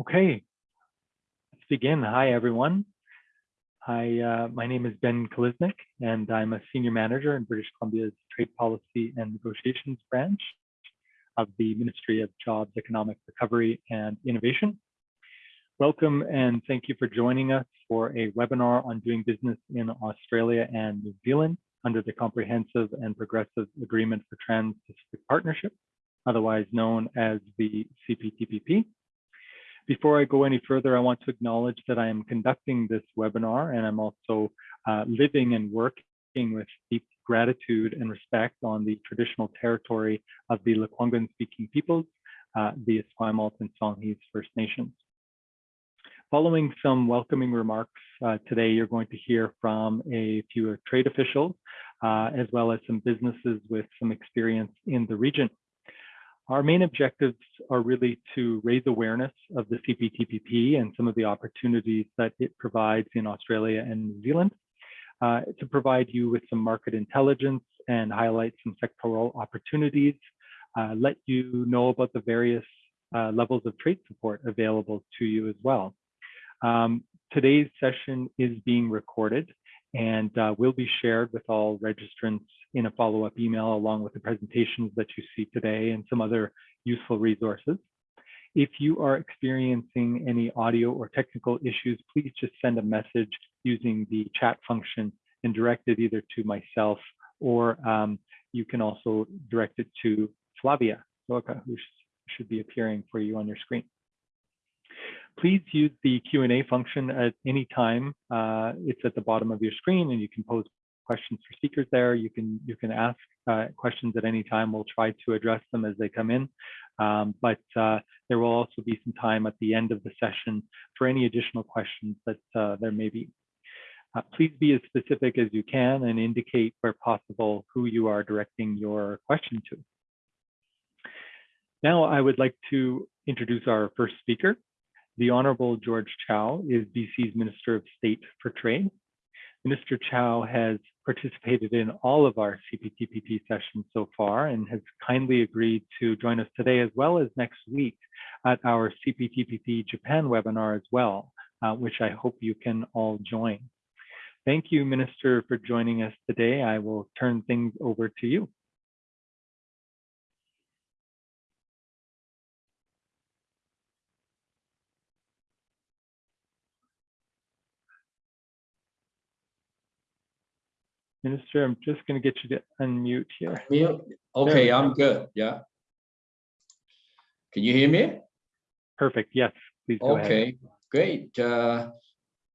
Okay, let's begin. Hi, everyone. Hi, uh, my name is Ben Kalisnik, and I'm a senior manager in British Columbia's Trade Policy and Negotiations branch of the Ministry of Jobs, Economic Recovery and Innovation. Welcome and thank you for joining us for a webinar on doing business in Australia and New Zealand under the Comprehensive and Progressive Agreement for Trans-Pacific Partnership, otherwise known as the CPTPP. Before I go any further, I want to acknowledge that I am conducting this webinar and I'm also uh, living and working with deep gratitude and respect on the traditional territory of the Lekwungen speaking peoples, uh, the Esquimalt and Songhees First Nations. Following some welcoming remarks uh, today, you're going to hear from a few trade officials, uh, as well as some businesses with some experience in the region. Our main objectives are really to raise awareness of the CPTPP and some of the opportunities that it provides in Australia and New Zealand, uh, to provide you with some market intelligence and highlight some sectoral opportunities, uh, let you know about the various uh, levels of trade support available to you as well. Um, today's session is being recorded and uh, will be shared with all registrants in a follow-up email along with the presentations that you see today and some other useful resources. If you are experiencing any audio or technical issues, please just send a message using the chat function and direct it either to myself or um, you can also direct it to Flavia Loca, who should be appearing for you on your screen. Please use the Q&A function at any time. Uh, it's at the bottom of your screen and you can pose questions for speakers there. You can you can ask uh, questions at any time. We'll try to address them as they come in. Um, but uh, there will also be some time at the end of the session for any additional questions that uh, there may be. Uh, please be as specific as you can and indicate where possible who you are directing your question to. Now I would like to introduce our first speaker. The Honorable George Chow is BC's Minister of State for Trade. Minister Chow has participated in all of our CPTPP sessions so far and has kindly agreed to join us today as well as next week at our CPTPP Japan webinar as well, uh, which I hope you can all join. Thank you, Minister, for joining us today. I will turn things over to you. Minister, I'm just going to get you to unmute here. Mute. Okay, I'm good. Yeah. Can you hear me? Perfect. Yes, please go okay, ahead. great. Uh,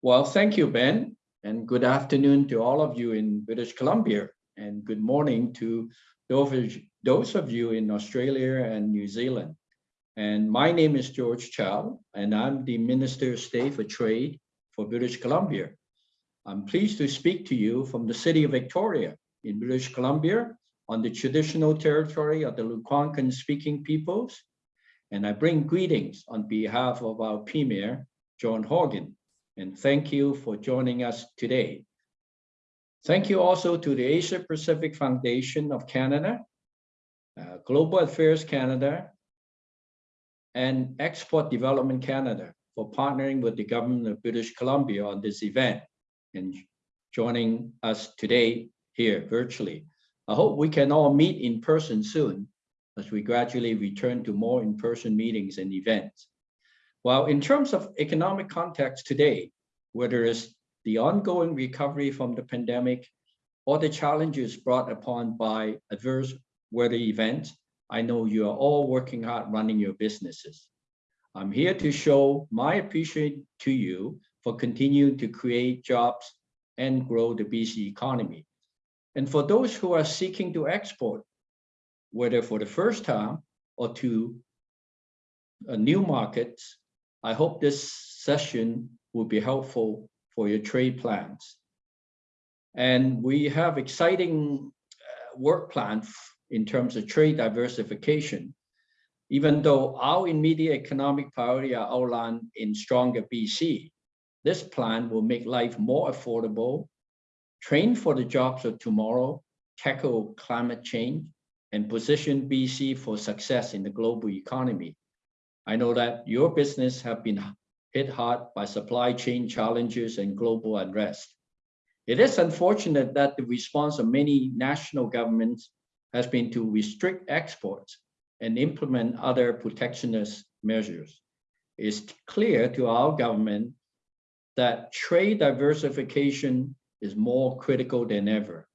well, thank you, Ben, and good afternoon to all of you in British Columbia, and good morning to those, those of you in Australia and New Zealand. And my name is George Chow, and I'm the Minister of State for Trade for British Columbia. I'm pleased to speak to you from the city of Victoria in British Columbia on the traditional territory of the Lekwungen speaking peoples. And I bring greetings on behalf of our Premier, John Horgan, and thank you for joining us today. Thank you also to the Asia Pacific Foundation of Canada, uh, Global Affairs Canada, and Export Development Canada for partnering with the government of British Columbia on this event and joining us today here virtually. I hope we can all meet in person soon as we gradually return to more in-person meetings and events. While in terms of economic context today, whether it's the ongoing recovery from the pandemic or the challenges brought upon by adverse weather events, I know you are all working hard running your businesses. I'm here to show my appreciation to you for continuing to create jobs and grow the BC economy. And for those who are seeking to export, whether for the first time or to uh, new markets, I hope this session will be helpful for your trade plans. And we have exciting uh, work plans in terms of trade diversification, even though our immediate economic priority are outlined in Stronger BC. This plan will make life more affordable, train for the jobs of tomorrow, tackle climate change, and position BC for success in the global economy. I know that your business have been hit hard by supply chain challenges and global unrest. It is unfortunate that the response of many national governments has been to restrict exports and implement other protectionist measures. It's clear to our government that trade diversification is more critical than ever.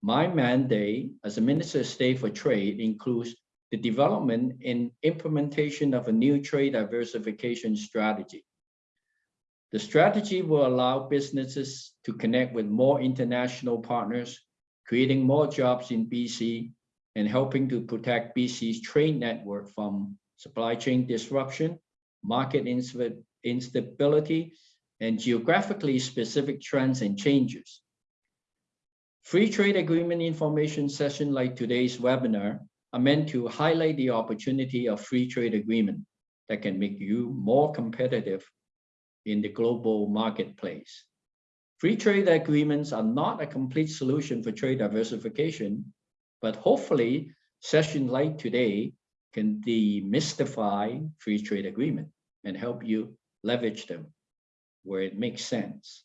My mandate as a Minister of State for Trade includes the development and implementation of a new trade diversification strategy. The strategy will allow businesses to connect with more international partners, creating more jobs in BC and helping to protect BC's trade network from supply chain disruption, market instability, and geographically specific trends and changes. Free trade agreement information session like today's webinar are meant to highlight the opportunity of free trade agreement that can make you more competitive in the global marketplace. Free trade agreements are not a complete solution for trade diversification, but hopefully sessions like today can demystify free trade agreement and help you leverage them where it makes sense.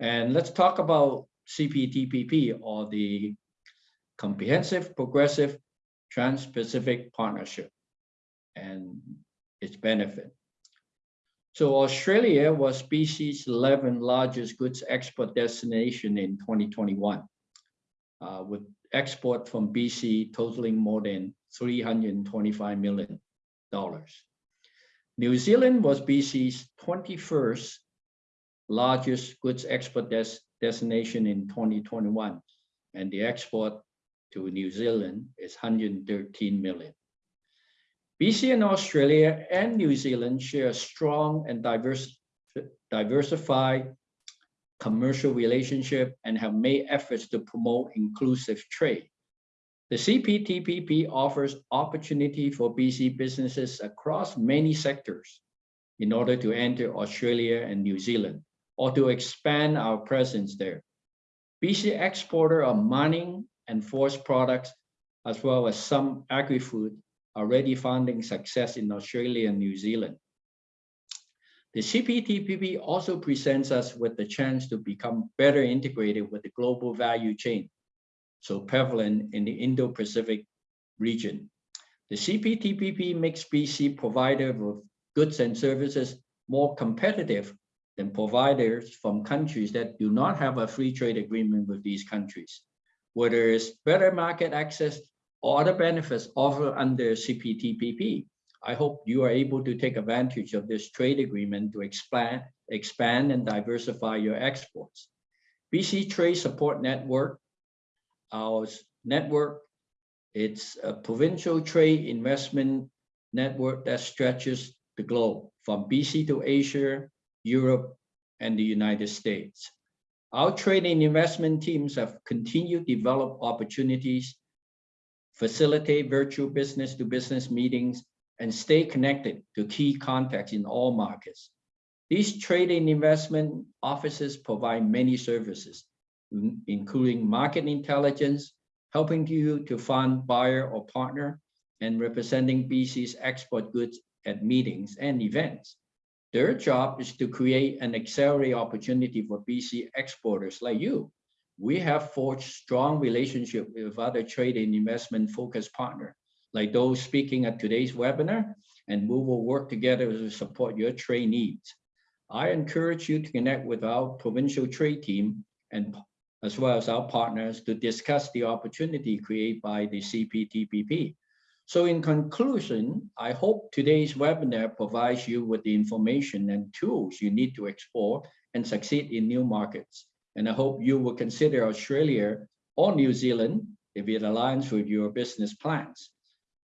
And let's talk about CPTPP or the Comprehensive Progressive Trans-Pacific Partnership and its benefit. So Australia was BC's 11th largest goods export destination in 2021, uh, with export from BC totaling more than 325 million dollars. New Zealand was BC's 21st largest goods export des destination in 2021, and the export to New Zealand is 113 million. BC and Australia and New Zealand share a strong and diverse, diversified commercial relationship and have made efforts to promote inclusive trade. The CPTPP offers opportunity for BC businesses across many sectors in order to enter Australia and New Zealand or to expand our presence there. BC exporter of mining and forest products, as well as some agri-food, are already finding success in Australia and New Zealand. The CPTPP also presents us with the chance to become better integrated with the global value chain, so prevalent in the Indo-Pacific region. The CPTPP makes BC provider of goods and services more competitive than providers from countries that do not have a free trade agreement with these countries, whether it's better market access or other benefits offered under CPTPP. I hope you are able to take advantage of this trade agreement to expand, expand and diversify your exports. BC Trade Support Network, our network, it's a provincial trade investment network that stretches the globe from BC to Asia, Europe, and the United States. Our trade and investment teams have continued to develop opportunities, facilitate virtual business-to-business meetings, and stay connected to key contacts in all markets. These trade and investment offices provide many services, including market intelligence, helping you to find buyer or partner, and representing BC's export goods at meetings and events. Their job is to create an accelerate opportunity for BC exporters like you. We have forged strong relationship with other trade and investment focused partners like those speaking at today's webinar, and we will work together to support your trade needs. I encourage you to connect with our provincial trade team and as well as our partners to discuss the opportunity created by the CPTPP. So in conclusion, I hope today's webinar provides you with the information and tools you need to explore and succeed in new markets. And I hope you will consider Australia or New Zealand if it aligns with your business plans.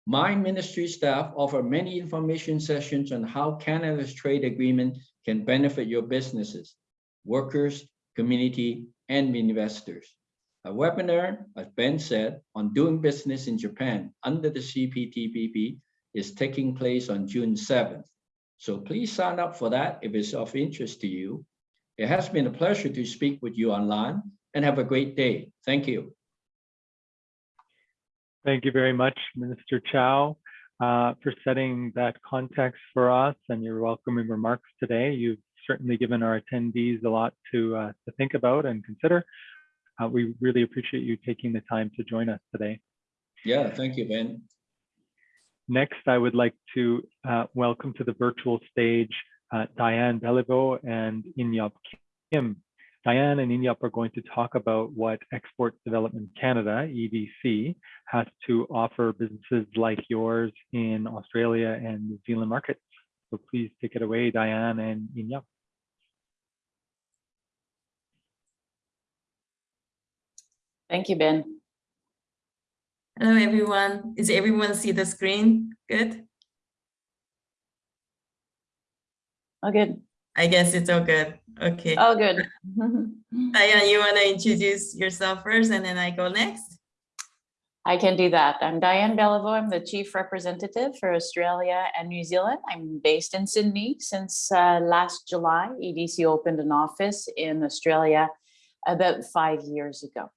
My ministry staff offer many information sessions on how Canada's trade agreement can benefit your businesses, workers, community, and investors. A webinar, as Ben said, on doing business in Japan under the CPTPP is taking place on June 7th. So please sign up for that if it's of interest to you. It has been a pleasure to speak with you online and have a great day. Thank you. Thank you very much, Minister Chow. uh, for setting that context for us and your welcoming remarks today. You've certainly given our attendees a lot to, uh, to think about and consider. Uh, we really appreciate you taking the time to join us today. Yeah, thank you, Ben. Next, I would like to uh, welcome to the virtual stage uh, Diane Beliveau and Inyop Kim. Diane and Inyop are going to talk about what Export Development Canada, EDC, has to offer businesses like yours in Australia and New Zealand markets. So please take it away, Diane and Inyop. Thank you, Ben. Hello, everyone. Is everyone see the screen? Good? Oh, good. I guess it's all good. Okay. Oh, good. Diane, you want to introduce yourself first and then I go next? I can do that. I'm Diane Beliveau. I'm the Chief Representative for Australia and New Zealand. I'm based in Sydney since uh, last July. EDC opened an office in Australia about five years ago.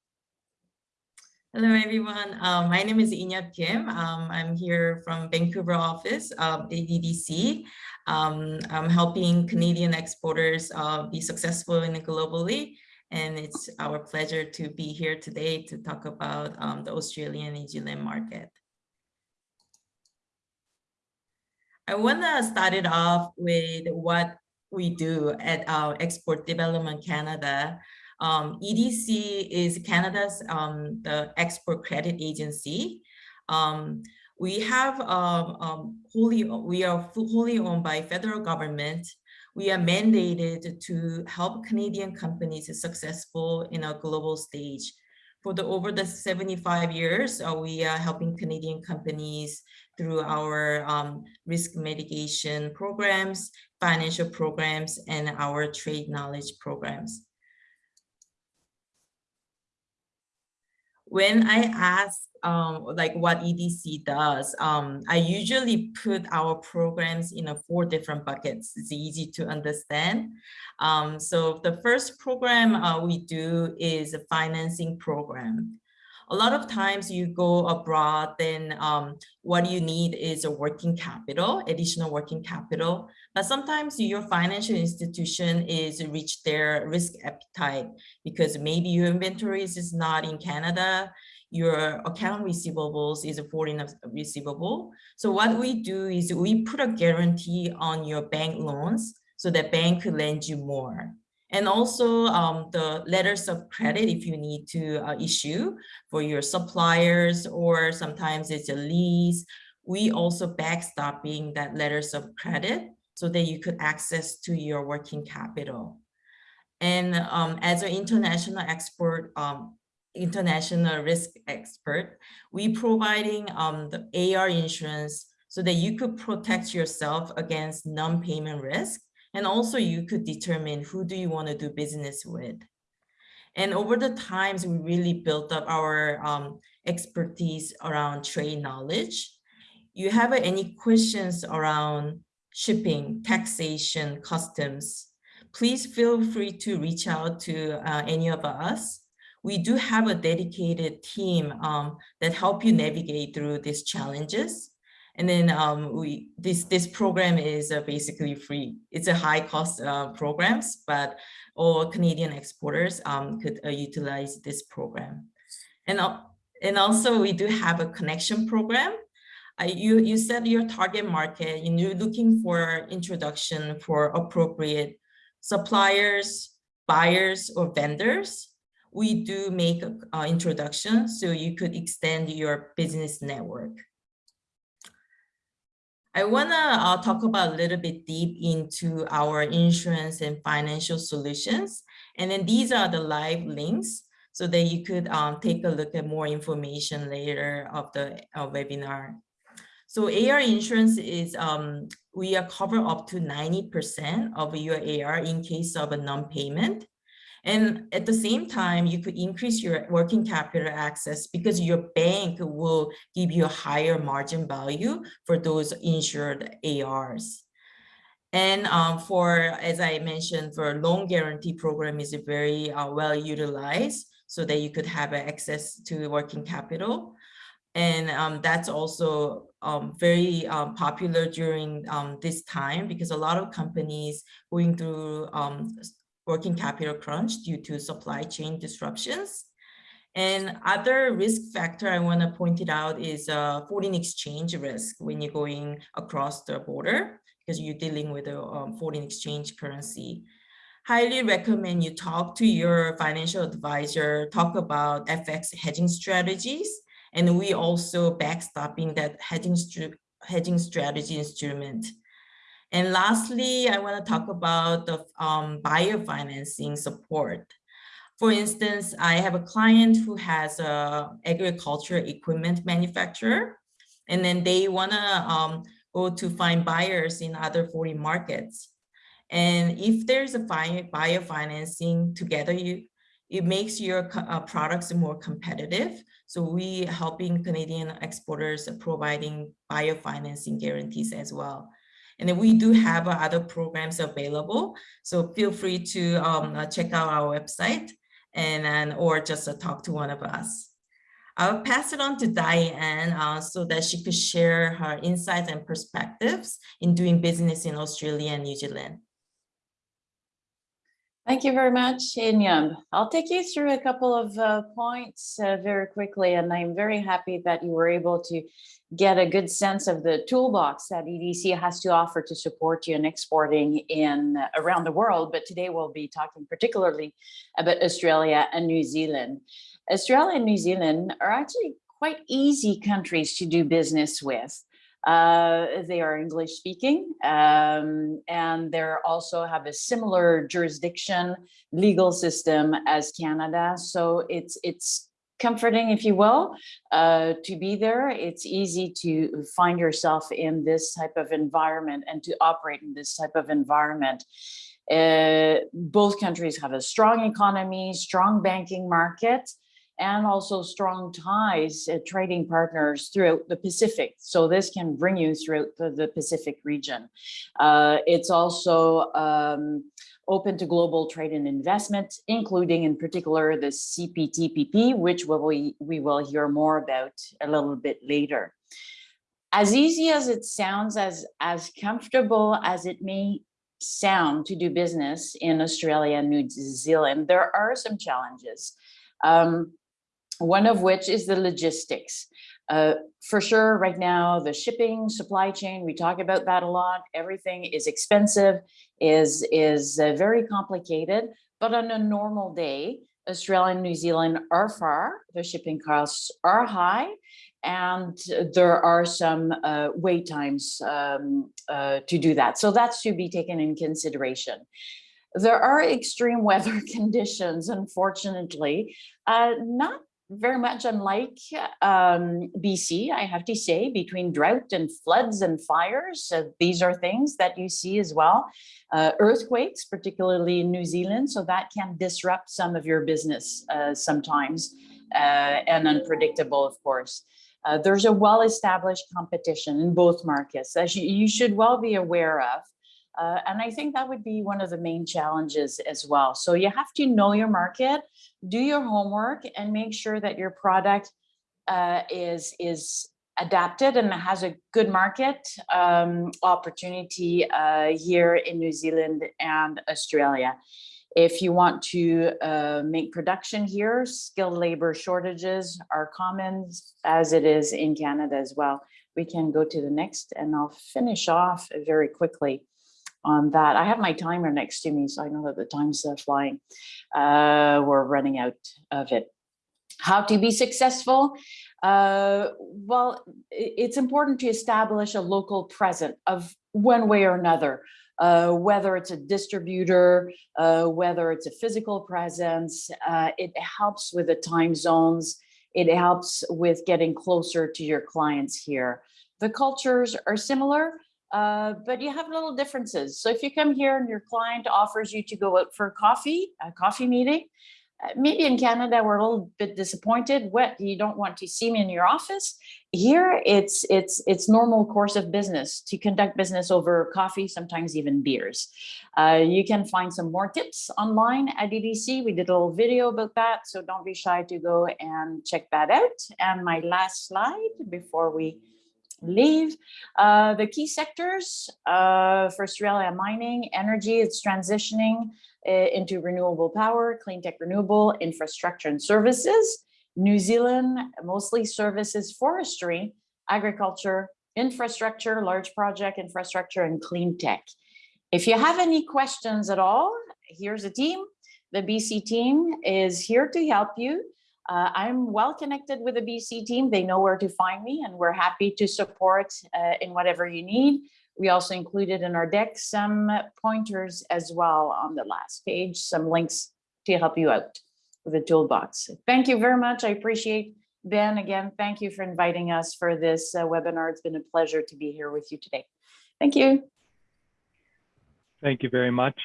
Hello, everyone. Um, my name is Inyap Kim. Um, I'm here from Vancouver office of EDC. Um, I'm helping Canadian exporters uh, be successful in globally. And it's our pleasure to be here today to talk about um, the Australian New Zealand market. I want to start it off with what we do at our Export Development Canada. Um, EDC is Canada's um, the export credit agency. Um, we have um, um, wholly, we are wholly owned by federal government. We are mandated to help Canadian companies successful in a global stage. For the over the 75 years, uh, we are helping Canadian companies through our um, risk mitigation programs, financial programs, and our trade knowledge programs. When I ask um, like what EDC does, um, I usually put our programs in a four different buckets. It's easy to understand. Um, so the first program uh, we do is a financing program a lot of times you go abroad, then um, what you need is a working capital, additional working capital. But sometimes your financial institution is reach their risk appetite because maybe your inventories is not in Canada, your account receivables is a foreign receivable. So what we do is we put a guarantee on your bank loans so that bank could lend you more. And also um, the letters of credit if you need to uh, issue for your suppliers or sometimes it's a lease. We also backstopping that letters of credit so that you could access to your working capital. And um, as an international export, um, international risk expert, we providing um, the AR insurance so that you could protect yourself against non-payment risk and also you could determine who do you want to do business with. And over the times, we really built up our um, expertise around trade knowledge. You have any questions around shipping, taxation, customs, please feel free to reach out to uh, any of us. We do have a dedicated team um, that help you navigate through these challenges. And then um, we this this program is uh, basically free. It's a high cost uh, programs, but all Canadian exporters um, could uh, utilize this program. And and also we do have a connection program. Uh, you you set your target market and you're looking for introduction for appropriate suppliers, buyers, or vendors. We do make an introduction so you could extend your business network. I want to uh, talk about a little bit deep into our insurance and financial solutions. And then these are the live links so that you could um, take a look at more information later of the uh, webinar. So AR insurance is, um, we are cover up to 90% of your AR in case of a non-payment. And at the same time, you could increase your working capital access because your bank will give you a higher margin value for those insured ARs. And um, for, as I mentioned, for loan guarantee program is very uh, well utilized so that you could have access to working capital. And um, that's also um, very um, popular during um, this time because a lot of companies going through um, working capital crunch due to supply chain disruptions. And other risk factor I want to point it out is uh, foreign exchange risk when you're going across the border because you're dealing with a um, foreign exchange currency. Highly recommend you talk to your financial advisor, talk about FX hedging strategies, and we also backstopping that hedging, hedging strategy instrument. And lastly, I want to talk about the um, buyer financing support. For instance, I have a client who has a agriculture equipment manufacturer, and then they want to um, go to find buyers in other foreign markets. And if there's a buyer financing together, you it makes your uh, products more competitive. So we helping Canadian exporters providing buyer financing guarantees as well. And then we do have other programs available. So feel free to um, uh, check out our website and, and or just uh, talk to one of us. I'll pass it on to Diane uh, so that she could share her insights and perspectives in doing business in Australia and New Zealand. Thank you very much, Inyam. I'll take you through a couple of uh, points uh, very quickly, and I'm very happy that you were able to get a good sense of the toolbox that EDC has to offer to support you in exporting in uh, around the world. But today we'll be talking particularly about Australia and New Zealand. Australia and New Zealand are actually quite easy countries to do business with. Uh, they are English speaking um, and they also have a similar jurisdiction legal system as Canada. So it's it's comforting, if you will, uh, to be there. It's easy to find yourself in this type of environment and to operate in this type of environment. Uh, both countries have a strong economy, strong banking market, and also strong ties, uh, trading partners throughout the Pacific. So this can bring you throughout the, the Pacific region. Uh, it's also um, open to global trade and investment, including in particular the CPTPP, which we, we will hear more about a little bit later. As easy as it sounds, as, as comfortable as it may sound to do business in Australia and New Zealand, there are some challenges. Um, one of which is the logistics. Uh, for sure, right now, the shipping supply chain, we talk about that a lot. Everything is expensive, is, is uh, very complicated, but on a normal day, Australia and New Zealand are far, the shipping costs are high, and there are some uh, wait times um, uh, to do that. So that's to be taken in consideration. There are extreme weather conditions, unfortunately, uh, not very much unlike um, BC, I have to say, between drought and floods and fires. Uh, these are things that you see as well. Uh, earthquakes, particularly in New Zealand, so that can disrupt some of your business uh, sometimes uh, and unpredictable, of course. Uh, there's a well-established competition in both markets, as you, you should well be aware of. Uh, and I think that would be one of the main challenges as well. So you have to know your market, do your homework and make sure that your product uh, is, is adapted and has a good market um, opportunity uh, here in New Zealand and Australia. If you want to uh, make production here, skilled labor shortages are common as it is in Canada as well. We can go to the next and I'll finish off very quickly on that. I have my timer next to me, so I know that the time's uh, flying. Uh, we're running out of it. How to be successful? Uh, well, it's important to establish a local presence of one way or another, uh, whether it's a distributor, uh, whether it's a physical presence, uh, it helps with the time zones. It helps with getting closer to your clients here. The cultures are similar, uh, but you have little differences. So if you come here and your client offers you to go out for coffee, a coffee meeting, uh, maybe in Canada, we're a little bit disappointed. What you don't want to see me in your office. Here, it's it's it's normal course of business to conduct business over coffee, sometimes even beers. Uh, you can find some more tips online at EDC. We did a little video about that, so don't be shy to go and check that out. And my last slide before we leave. Uh, the key sectors uh, for Australia mining, energy, it's transitioning uh, into renewable power, clean tech renewable, infrastructure and services. New Zealand, mostly services, forestry, agriculture, infrastructure, large project infrastructure, and clean tech. If you have any questions at all, here's a team. The BC team is here to help you. Uh, I'm well connected with the BC team. They know where to find me and we're happy to support uh, in whatever you need. We also included in our deck some pointers as well on the last page, some links to help you out with the toolbox. Thank you very much. I appreciate Ben again. Thank you for inviting us for this uh, webinar. It's been a pleasure to be here with you today. Thank you. Thank you very much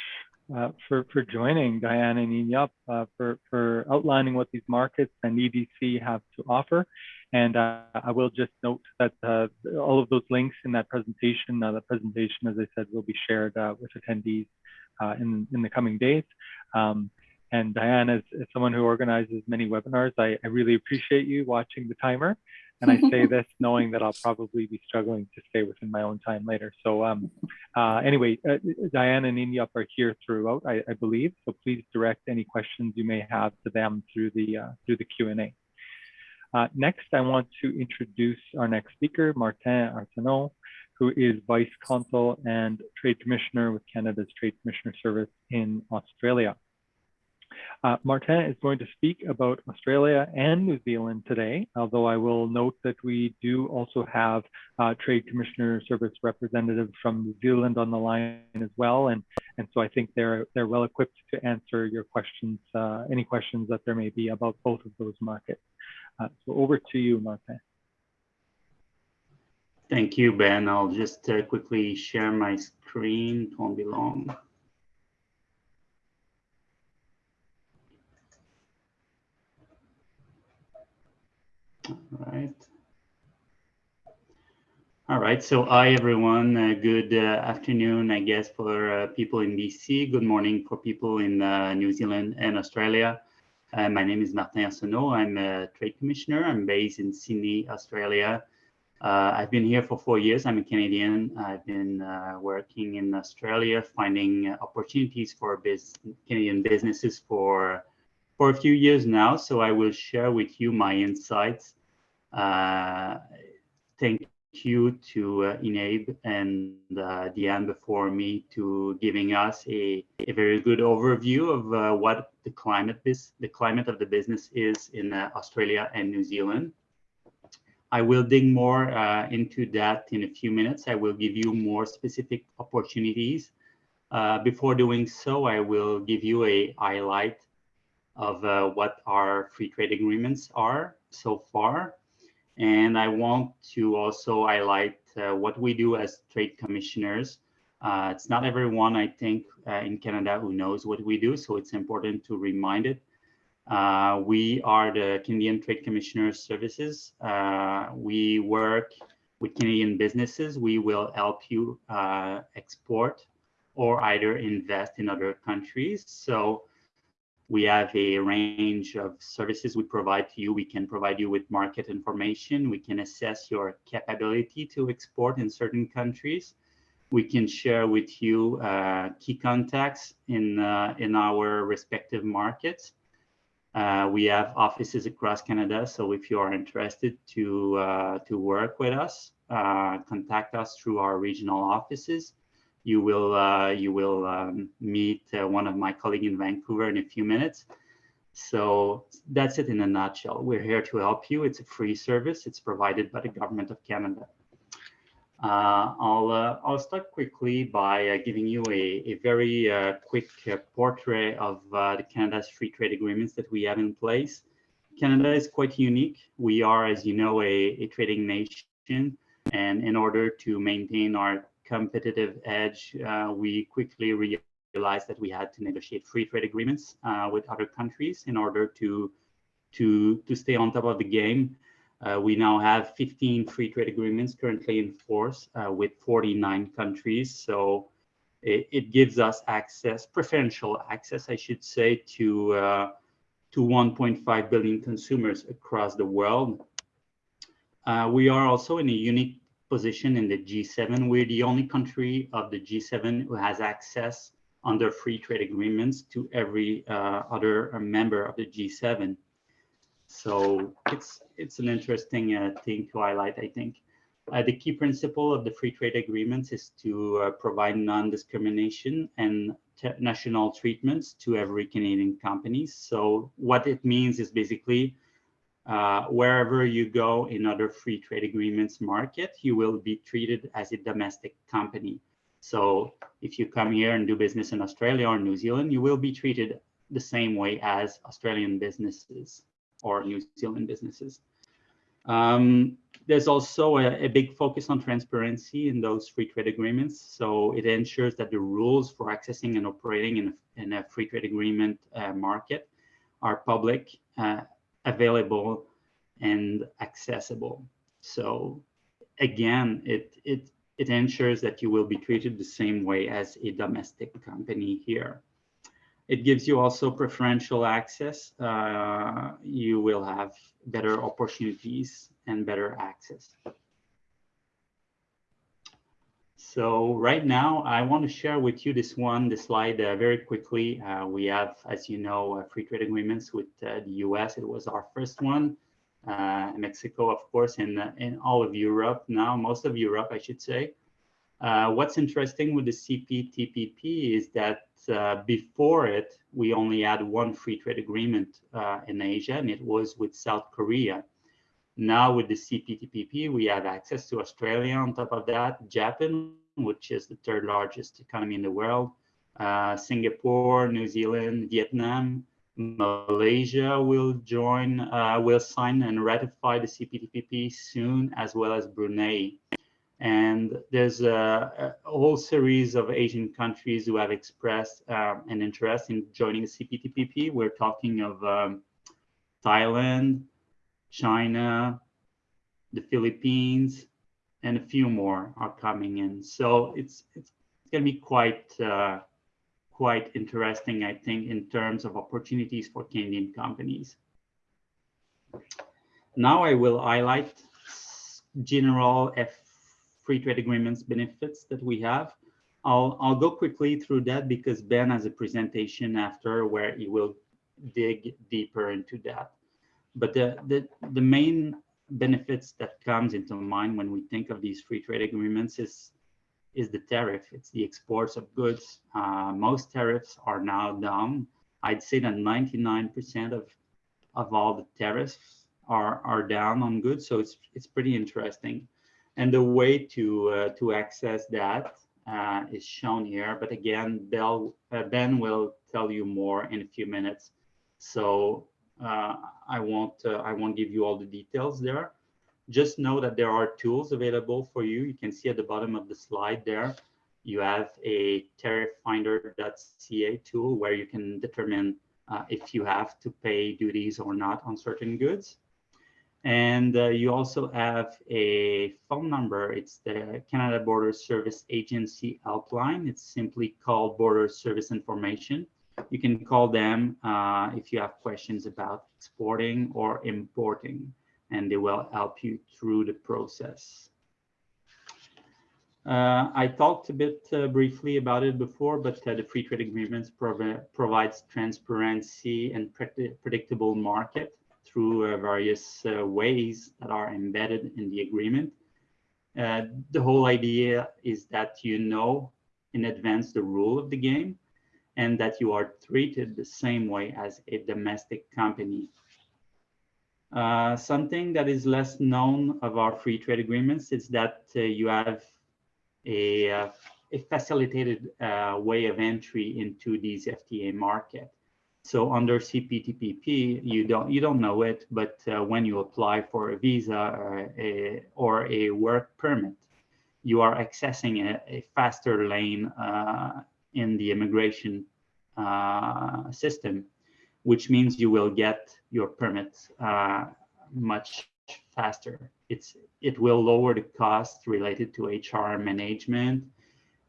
uh, for, for joining Diane and Inyup uh, for, for outlining what these markets and EDC have to offer. And uh, I will just note that uh, all of those links in that presentation, uh, the presentation, as I said, will be shared with attendees in, in the coming days. Um, and Diane, as, as, someone who organizes many webinars, I, I really appreciate you watching the timer. And I say this knowing that I'll probably be struggling to stay within my own time later. So um, uh, anyway, uh, Diane and Inyup are here throughout, I, I, believe. So please direct any questions you may have to them through the uh, through the Q&A. Uh, next, I want to introduce our next speaker, Martin Arsenault, who is Vice Consul and Trade Commissioner with Canada's Trade Commissioner Service in Australia. Uh, Martin is going to speak about Australia and New Zealand today, although I will note that we do also have uh, Trade Commissioner Service representatives from New Zealand on the line as well. And, and so I think they're, they're well equipped to answer your questions, uh, any questions that there may be about both of those markets. Uh, so over to you, Martin. Thank you, Ben. I'll just uh, quickly share my screen. It won't be long. All right. All right. So hi, everyone. Uh, good uh, afternoon, I guess, for uh, people in BC. Good morning for people in uh, New Zealand and Australia. Uh, my name is Martin Arsenault. I'm a trade commissioner. I'm based in Sydney, Australia. Uh, I've been here for four years. I'm a Canadian. I've been working in Australia, finding opportunities for biz Canadian businesses for for a few years now, so I will share with you my insights. Uh, thank you to uh, Inabe and uh, Diane before me to giving us a, a very good overview of uh, what the climate is, the climate of the business is in uh, Australia and New Zealand. I will dig more uh, into that in a few minutes. I will give you more specific opportunities. before doing so, I will give you a highlight of uh, what our free trade agreements are so far. And I want to also highlight uh, what we do as trade commissioners. Uh, it's not everyone, I think, uh, in Canada who knows what we do, so it's important to remind it. Uh, we are the Canadian Trade Commissioner Services. Uh, we work with Canadian businesses. We will help you export or either invest in other countries. So we have a range of services we provide to you. We can provide you with market information. We can assess your capability to export in certain countries. We can share with you uh, key contacts in, uh, in our respective markets. Uh, we have offices across Canada, so if you are interested to, uh, to work with us, uh, contact us through our regional offices you will uh, you will um, meet uh, one of my colleagues in Vancouver in a few minutes. So that's it in a nutshell. We're here to help you. It's a free service. It's provided by the government of Canada. Uh, I'll uh, I'll start quickly by uh, giving you a, a very uh, quick portrait of the Canada's free trade agreements that we have in place. Canada is quite unique. We are, as you know, a, a trading nation. And in order to maintain our competitive edge, uh, we quickly realized that we had to negotiate free trade agreements uh, with other countries in order to to to stay on top of the game. Uh, we now have 15 free trade agreements currently in force uh, with 49 countries. So it, it, gives us access, preferential access, I should say, to to 1.5 billion consumers across the world. Uh, we are also in a unique position in the G7. We're the only country of the G7 who has access under free trade agreements to every uh, other member of the G7. So it's it's an interesting uh, thing to highlight, I think. Uh, the key principle of the free trade agreements is to uh, provide non-discrimination and national treatments to every Canadian company. So what it means is basically uh, wherever you go in other free trade agreements market, you will be treated as a domestic company. So if you come here and do business in Australia or New Zealand, you will be treated the same way as Australian businesses or New Zealand businesses. Um, there's also a, a, big focus on transparency in those free trade agreements. So it ensures that the rules for accessing and operating in a, in a free trade agreement uh, market are public, uh, available, and accessible. So again, it, it, it ensures that you will be treated the same way as a domestic company here. It gives you also preferential access. Uh, you will have better opportunities and better access. So right now, I want to share with you this one, this slide uh, very quickly. Uh, we have, as you know, uh, free trade agreements with uh, the US. It was our first one. Uh, Mexico, of course, and in all of Europe now, most of Europe, I should say. what's interesting with the CPTPP is that before it, we only had one free trade agreement in Asia, and it was with South Korea. Now with the CPTPP, we have access to Australia on top of that, Japan, which is the third largest economy in the world, uh, Singapore, New Zealand, Vietnam, Malaysia will join, uh, will sign and ratify the CPTPP soon, as well as Brunei. And there's a, a, whole series of Asian countries who have expressed um, an interest in joining the CPTPP. We're talking of um, Thailand, China, the Philippines, and a few more are coming in. So it's it's, it's going to be quite uh, quite interesting, I think, in terms of opportunities for Canadian companies. Now I will highlight general F free trade agreements benefits that we have. I'll, I'll go quickly through that because Ben has a presentation after where he will dig deeper into that. But the, the, the main benefits that comes into mind when we think of these free trade agreements is, is the tariff. It's the exports of goods. Uh, most tariffs are now down. I'd say that 99% of, of all the tariffs are, are down on goods. So it's, it's pretty interesting. And the way to uh, to access that uh, is shown here. But again, Bell, uh, Ben will tell you more in a few minutes. So I won't uh, I won't give you all the details there. Just know that there are tools available for you. You can see at the bottom of the slide there, you have a tariffinder.ca tool where you can determine uh, if you have to pay duties or not on certain goods. And uh, you also have a phone number. It's the Canada Border Service Agency helpline. It's simply called Border Service Information. You can call them uh, if you have questions about exporting or importing, and they will help you through the process. Uh, I talked a bit uh, briefly about it before, but uh, the free trade agreements prov provides transparency and predictable market through uh, various uh, ways that are embedded in the agreement. Uh, the whole idea is that you know in advance the rule of the game and that you are treated the same way as a domestic company. Uh, something that is less known of our free trade agreements is that uh, you have a, uh, a facilitated way of entry into these FTA market. So under CPTPP, you don't you don't know it, but uh, when you apply for a visa or a, or a work permit, you are accessing a, a faster lane uh, in the immigration uh, system, which means you will get your permit uh, much faster. It's it will lower the cost related to HR management.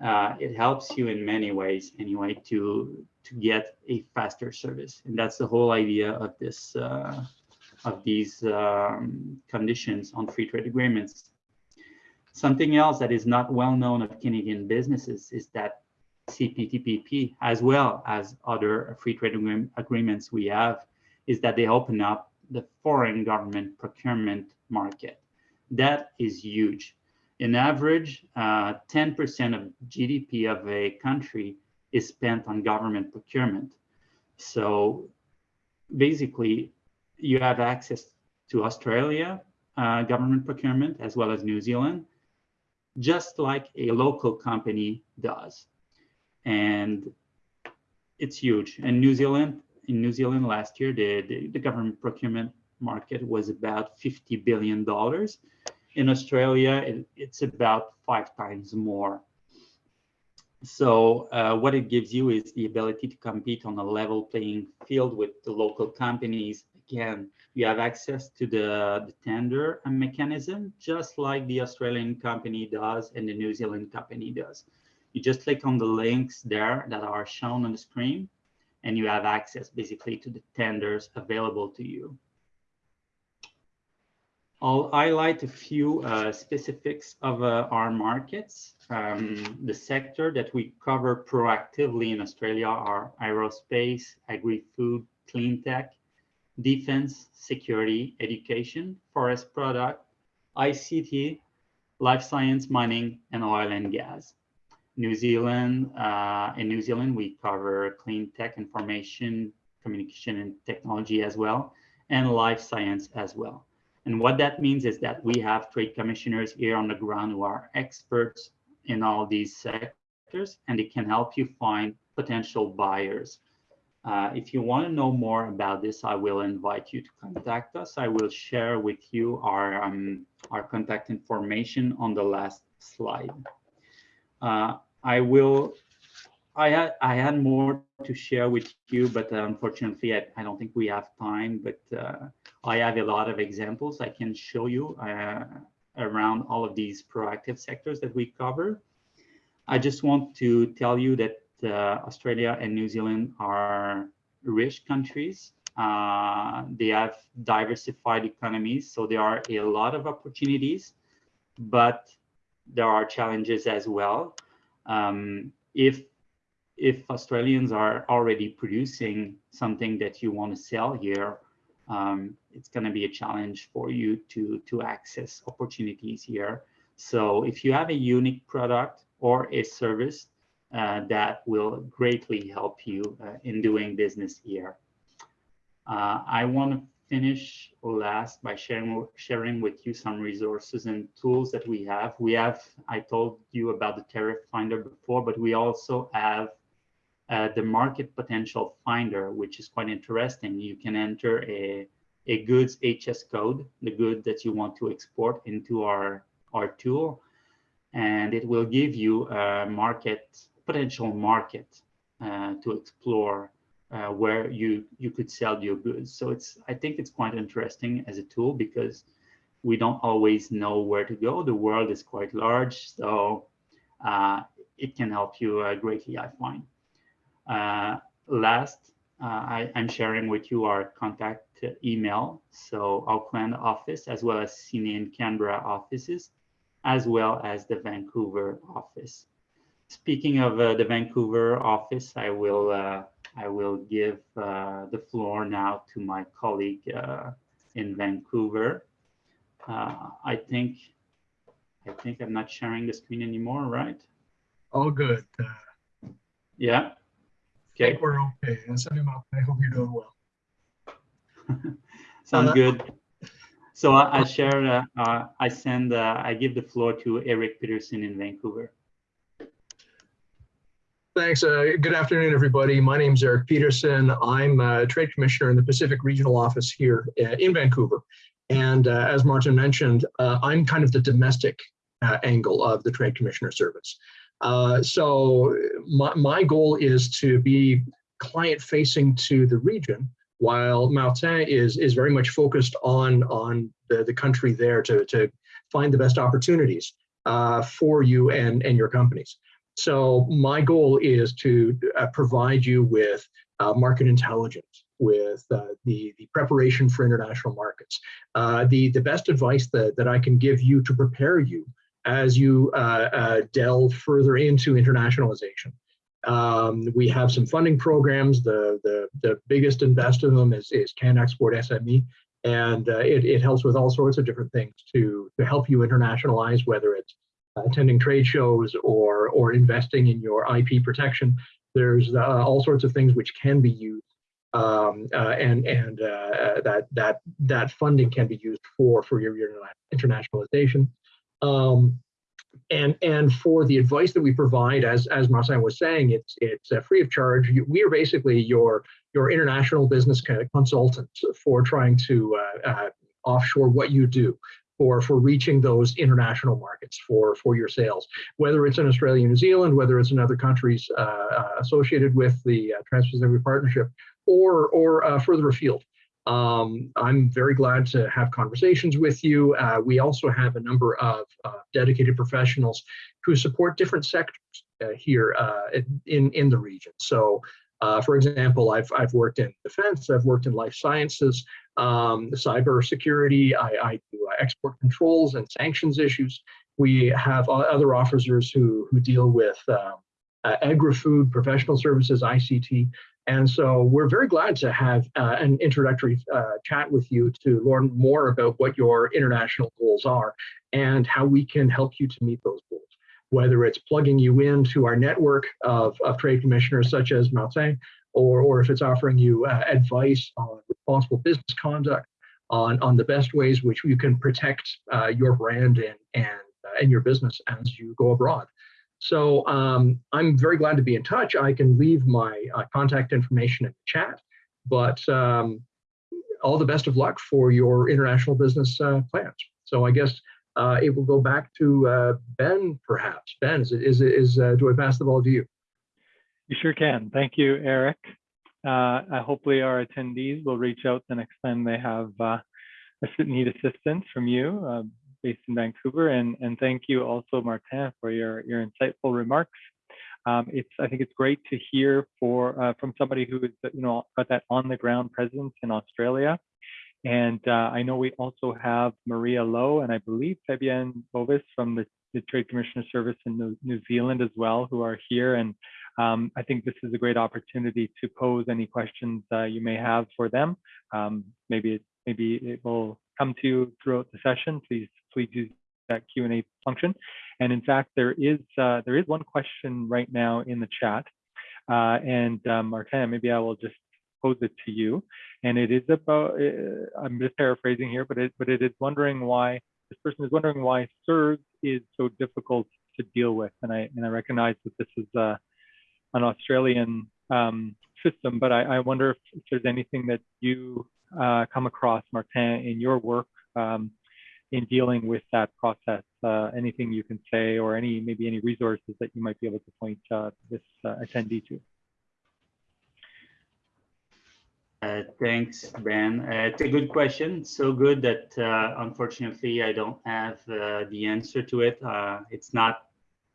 Uh, it helps you in many ways anyway to to get a faster service. And that's the whole idea of this, uh, of these um, conditions on free trade agreements. Something else that is not well known of Canadian businesses is that CPTPP, as well as other free trade agreements we have, is that they open up the foreign government procurement market. That is huge. In average, uh, 10% of GDP of a country is spent on government procurement. So basically, you have access to Australia uh, government procurement as well as New Zealand, just like a local company does. And it's huge. And New Zealand, in New Zealand last year, the, the, the government procurement market was about $50 billion. In Australia, it, it's about five times more. So uh, what it gives you is the ability to compete on a level playing field with the local companies. Again, you have access to the, the tender mechanism, just like the Australian company does and the New Zealand company does. You just click on the links there that are shown on the screen, and you have access basically to the tenders available to you. I'll highlight a few uh, specifics of uh, our markets. Um, the sector that we cover proactively in Australia are aerospace, agri-food, clean tech, defense, security, education, forest product, ICT, life science, mining, and oil and gas. New Zealand, uh, in New Zealand, we cover clean tech, information, communication, and technology as well, and life science as well. And what that means is that we have trade commissioners here on the ground who are experts in all these sectors, and they can help you find potential buyers. Uh, if you want to know more about this, I will invite you to contact us. I will share with you our, um, our contact information on the last slide. Uh, I will, I had, I had more to share with you, but uh, unfortunately, I, I don't think we have time, but uh, I have a lot of examples I can show you uh, around all of these proactive sectors that we cover. I just want to tell you that uh, Australia and New Zealand are rich countries. Uh, they have diversified economies, so there are a lot of opportunities, but there are challenges as well. Um, if if Australians are already producing something that you want to sell here, um, it's going to be a challenge for you to to access opportunities here. So if you have a unique product or a service uh, that will greatly help you uh, in doing business here. Uh, I want to finish last by sharing sharing with you some resources and tools that we have. We have, I told you about the tariff finder before, but we also have uh, the market potential finder, which is quite interesting. You can enter a, a goods HS code, the good that you want to export into our, our tool, and it will give you a market, potential market uh, to explore uh, where you you could sell your goods. So it's I think it's quite interesting as a tool because we don't always know where to go. The world is quite large, so uh, it can help you uh, greatly. I find. Uh, last, uh, I, am sharing with you our contact email. So Auckland office as well as Sydney and Canberra offices, as well as the Vancouver office. Speaking of the Vancouver office, I will I will give uh, the floor now to my colleague uh, in Vancouver. Uh, I think I think I'm not sharing the screen anymore, right? All good. yeah. I Okay. think we're okay. And send. I hope you're doing well. Sounds Uh, good. So I, I share. Uh, uh, I send. Uh, I give the floor to Eric Peterson in Vancouver. Thanks. Uh, good afternoon, everybody. My name is Eric Peterson. I'm a trade commissioner in the Pacific Regional Office here uh, in Vancouver. And uh, as Martin mentioned, uh, I'm kind of the domestic uh, angle of the trade commissioner service. Uh, so my, my goal is to be client facing to the region while Martin is, is very much focused on, on the, the country there to, to find the best opportunities for you and, and your companies. So my goal is to uh, provide you with uh, market intelligence, with uh, the, the preparation for international markets, uh, the, the best advice that, that I can give you to prepare you as you uh, uh, delve further into internationalization. Um, we have some funding programs. The, the, the biggest and best of them is, is CanExport SME. And it, it helps with all sorts of different things to, to help you internationalize, whether it's attending trade shows or, or investing in your IP protection. There's uh, all sorts of things which can be used um, uh, and and uh, that that that funding can be used for for your, your internationalization. Um, and and for the advice that we provide, as as Martin was saying, it's it's uh, free of charge. We are basically your your international business kind of consultant for trying to uh, uh, offshore what you do for for reaching those international markets for for your sales, whether it's in Australia, New Zealand, whether it's in other countries uh, associated with the Trans-Pacific Partnership, or, or uh, further afield. Um, I'm very glad to have conversations with you. Uh, we also have a number of uh, dedicated professionals who support different sectors uh, here uh, in, in the region. So uh, for example, I've, I've worked in defense, I've worked in life sciences, um, cyber security, I, I do export controls and sanctions issues. We have other officers who, who deal with um, agri-food, professional services, ICT. And so we're very glad to have uh, an introductory uh, chat with you to learn more about what your international goals are and how we can help you to meet those goals. Whether it's plugging you into our network of, of trade commissioners such as Martin, or, or if it's offering you uh, advice on responsible business conduct, on, on the best ways which you can protect uh, your brand and, and, uh, and your business as you go abroad. So um, I'm very glad to be in touch. I can leave my uh, contact information in the chat, but um, all the best of luck for your international business uh, plans. So I guess uh, it will go back to uh, Ben, perhaps. Ben, is, is, is uh, do I pass the ball to you? You sure can. Thank you, Eric. Uh, hopefully our attendees will reach out the next time they have need assistance from you based in Vancouver. And, and thank you also, Martin, for your, your insightful remarks. Um, it's I think it's great to hear for uh, from somebody who is you know got that on the ground presence in Australia. And uh, I know we also have Maria Lowe and I believe Fabienne Bovis from the, the Trade Commissioner Service in New, New Zealand as well, who are here. And um, I think this is a great opportunity to pose any questions uh, you may have for them. Um, maybe it, maybe it will come to you throughout the session. Please please use that Q&A function. And in fact, there is uh, there is one question right now in the chat. Uh, and um, Martin, maybe I will just pose it to you. And it is about, uh, I'm just paraphrasing here, but it, but it is wondering why, this person is wondering why CERS is so difficult to deal with. And I, and I recognize that this is uh, an Australian um, system, but I, I wonder if, if, there's anything that you uh, come across, Martin, in your work um, in dealing with that process? Uh, anything you can say or any maybe any resources that you might be able to point uh, this uh, attendee to? Uh, thanks, Ben. Uh, it's a good question. So good that uh, unfortunately I don't have the answer to it. it's not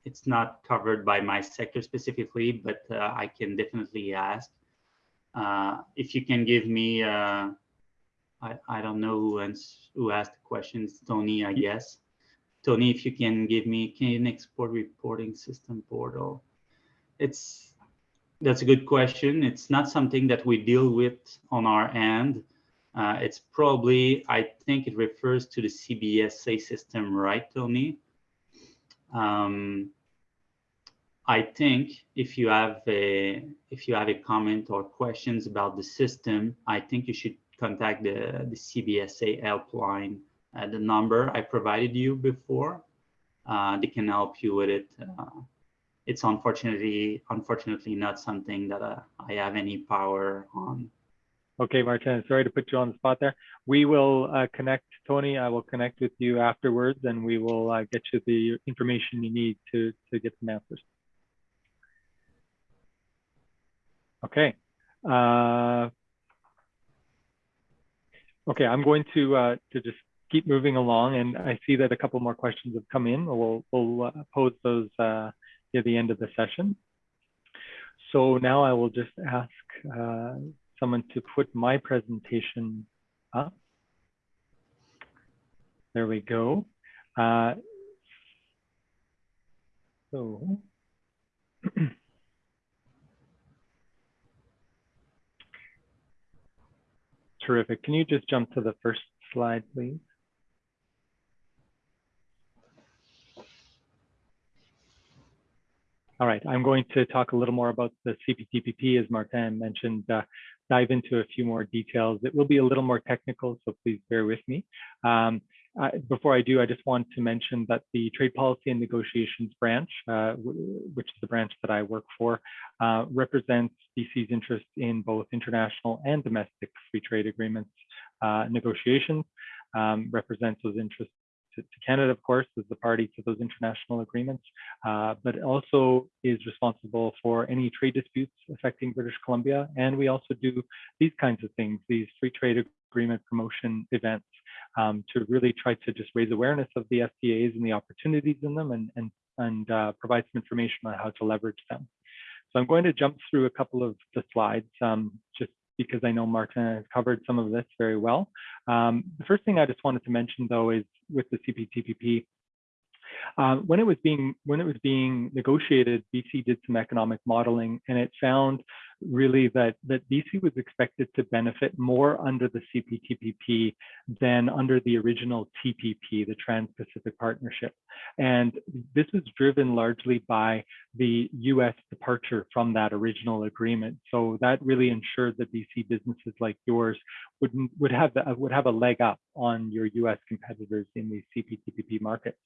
it's not covered by my sector specifically, but I can definitely ask. if you can give me I, I don't know who, ans who asked the questions. Tony, I guess. Tony, if you can give me Canadian Export Reporting System portal. It's that's a good question. It's not something that we deal with on our end. Uh, it's probably, I think it refers to the CBSA system, right, Tony? Um, I think if you have a if you have a comment or questions about the system, I think you should contact the, the CBSA helpline at the number I provided you before. Uh, they can help you with it. Uh, it's unfortunately, unfortunately not something that uh, I have any power on. Okay, Martin, sorry to put you on the spot there. We will uh, connect, Tony, I will connect with you afterwards and we will uh, get you the information you need to, to get some answers. Okay. Uh, Okay, I'm going to uh, to just keep moving along, and I see that a couple more questions have come in. We'll we'll uh, pose those uh, at the end of the session. So now I will just ask uh, someone to put my presentation up. There we go. Uh, So. Terrific. Can you just jump to the first slide, please? All right, I'm going to talk a little more about the CPTPP, as Martin mentioned, uh, dive into a few more details. It will be a little more technical, so please bear with me. Um, uh, before I do, I just want to mention that the Trade Policy and Negotiations branch, uh, which is the branch that I work for, uh, represents BC's interest in both international and domestic free trade agreements uh, negotiations, um, represents those interests to, to, Canada, of course, as the party to those international agreements, uh, but also is responsible for any trade disputes affecting British Columbia. And we also do these kinds of things, these free trade agreement promotion events um, to really try to just raise awareness of the FTAs and the opportunities in them and, and, and uh, provide some information on how to leverage them. So I'm going to jump through a couple of the slides um, just because I know Martin has covered some of this very well. Um, the first thing I just wanted to mention though is with the CPTPP, uh, when it was being when it was being negotiated, BC did some economic modeling, and it found really that that BC was expected to benefit more under the CPTPP than under the original TPP, the Trans-Pacific Partnership. And this was driven largely by the U.S. departure from that original agreement. So that really ensured that BC businesses like yours would would have the, would have a leg up on your U.S. competitors in the CPTPP markets.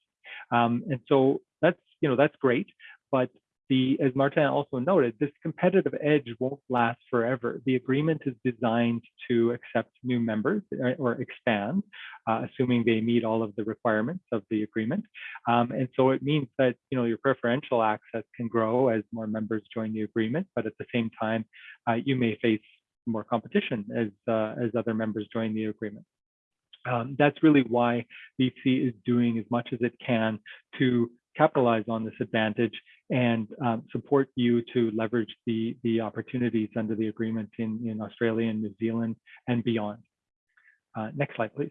Um, and so that's, you know, that's great, but the, as Martin also noted, this competitive edge won't last forever. The agreement is designed to accept new members uh, or expand, uh, assuming they meet all of the requirements of the agreement. Um, and so it means that you know your preferential access can grow as more members join the agreement, but at the same time, uh, you may face more competition as uh, as other members join the agreement. Um, that's really why BC is doing as much as it can to capitalize on this advantage and um, support you to leverage the, the opportunities under the agreement in, in Australia and New Zealand and beyond. Uh, next slide, please.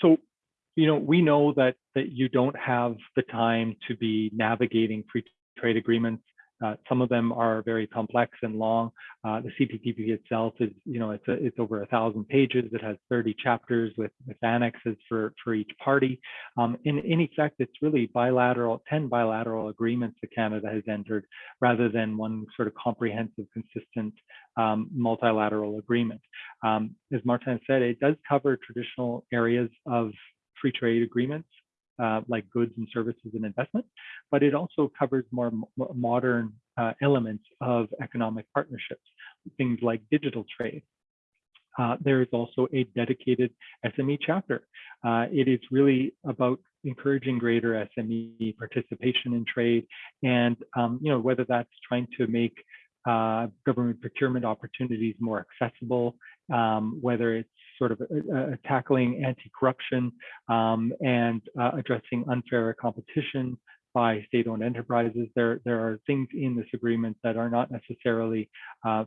So, you know, we know that, that you don't have the time to be navigating free trade agreements uh, some of them are very complex and long. Uh, the CPTPP itself is, you know, it's a, it's over a thousand pages. It has 30 chapters with, with annexes for, for each party. Um, in, in effect, it's really bilateral, 10 bilateral agreements that Canada has entered rather than one sort of comprehensive, consistent um, multilateral agreement. Um, as Martin said, it does cover traditional areas of free trade agreements uh, like goods and services and investment, but it also covers more modern uh, elements of economic partnerships, things like digital trade. Uh, there is also a dedicated SME chapter. Uh, it is really about encouraging greater SME participation in trade and, um, you know, whether that's trying to make uh, government procurement opportunities more accessible, um, whether it's sort of uh, uh, tackling anti-corruption um, and uh, addressing unfair competition by state-owned enterprises. There, there are things in this agreement that are not necessarily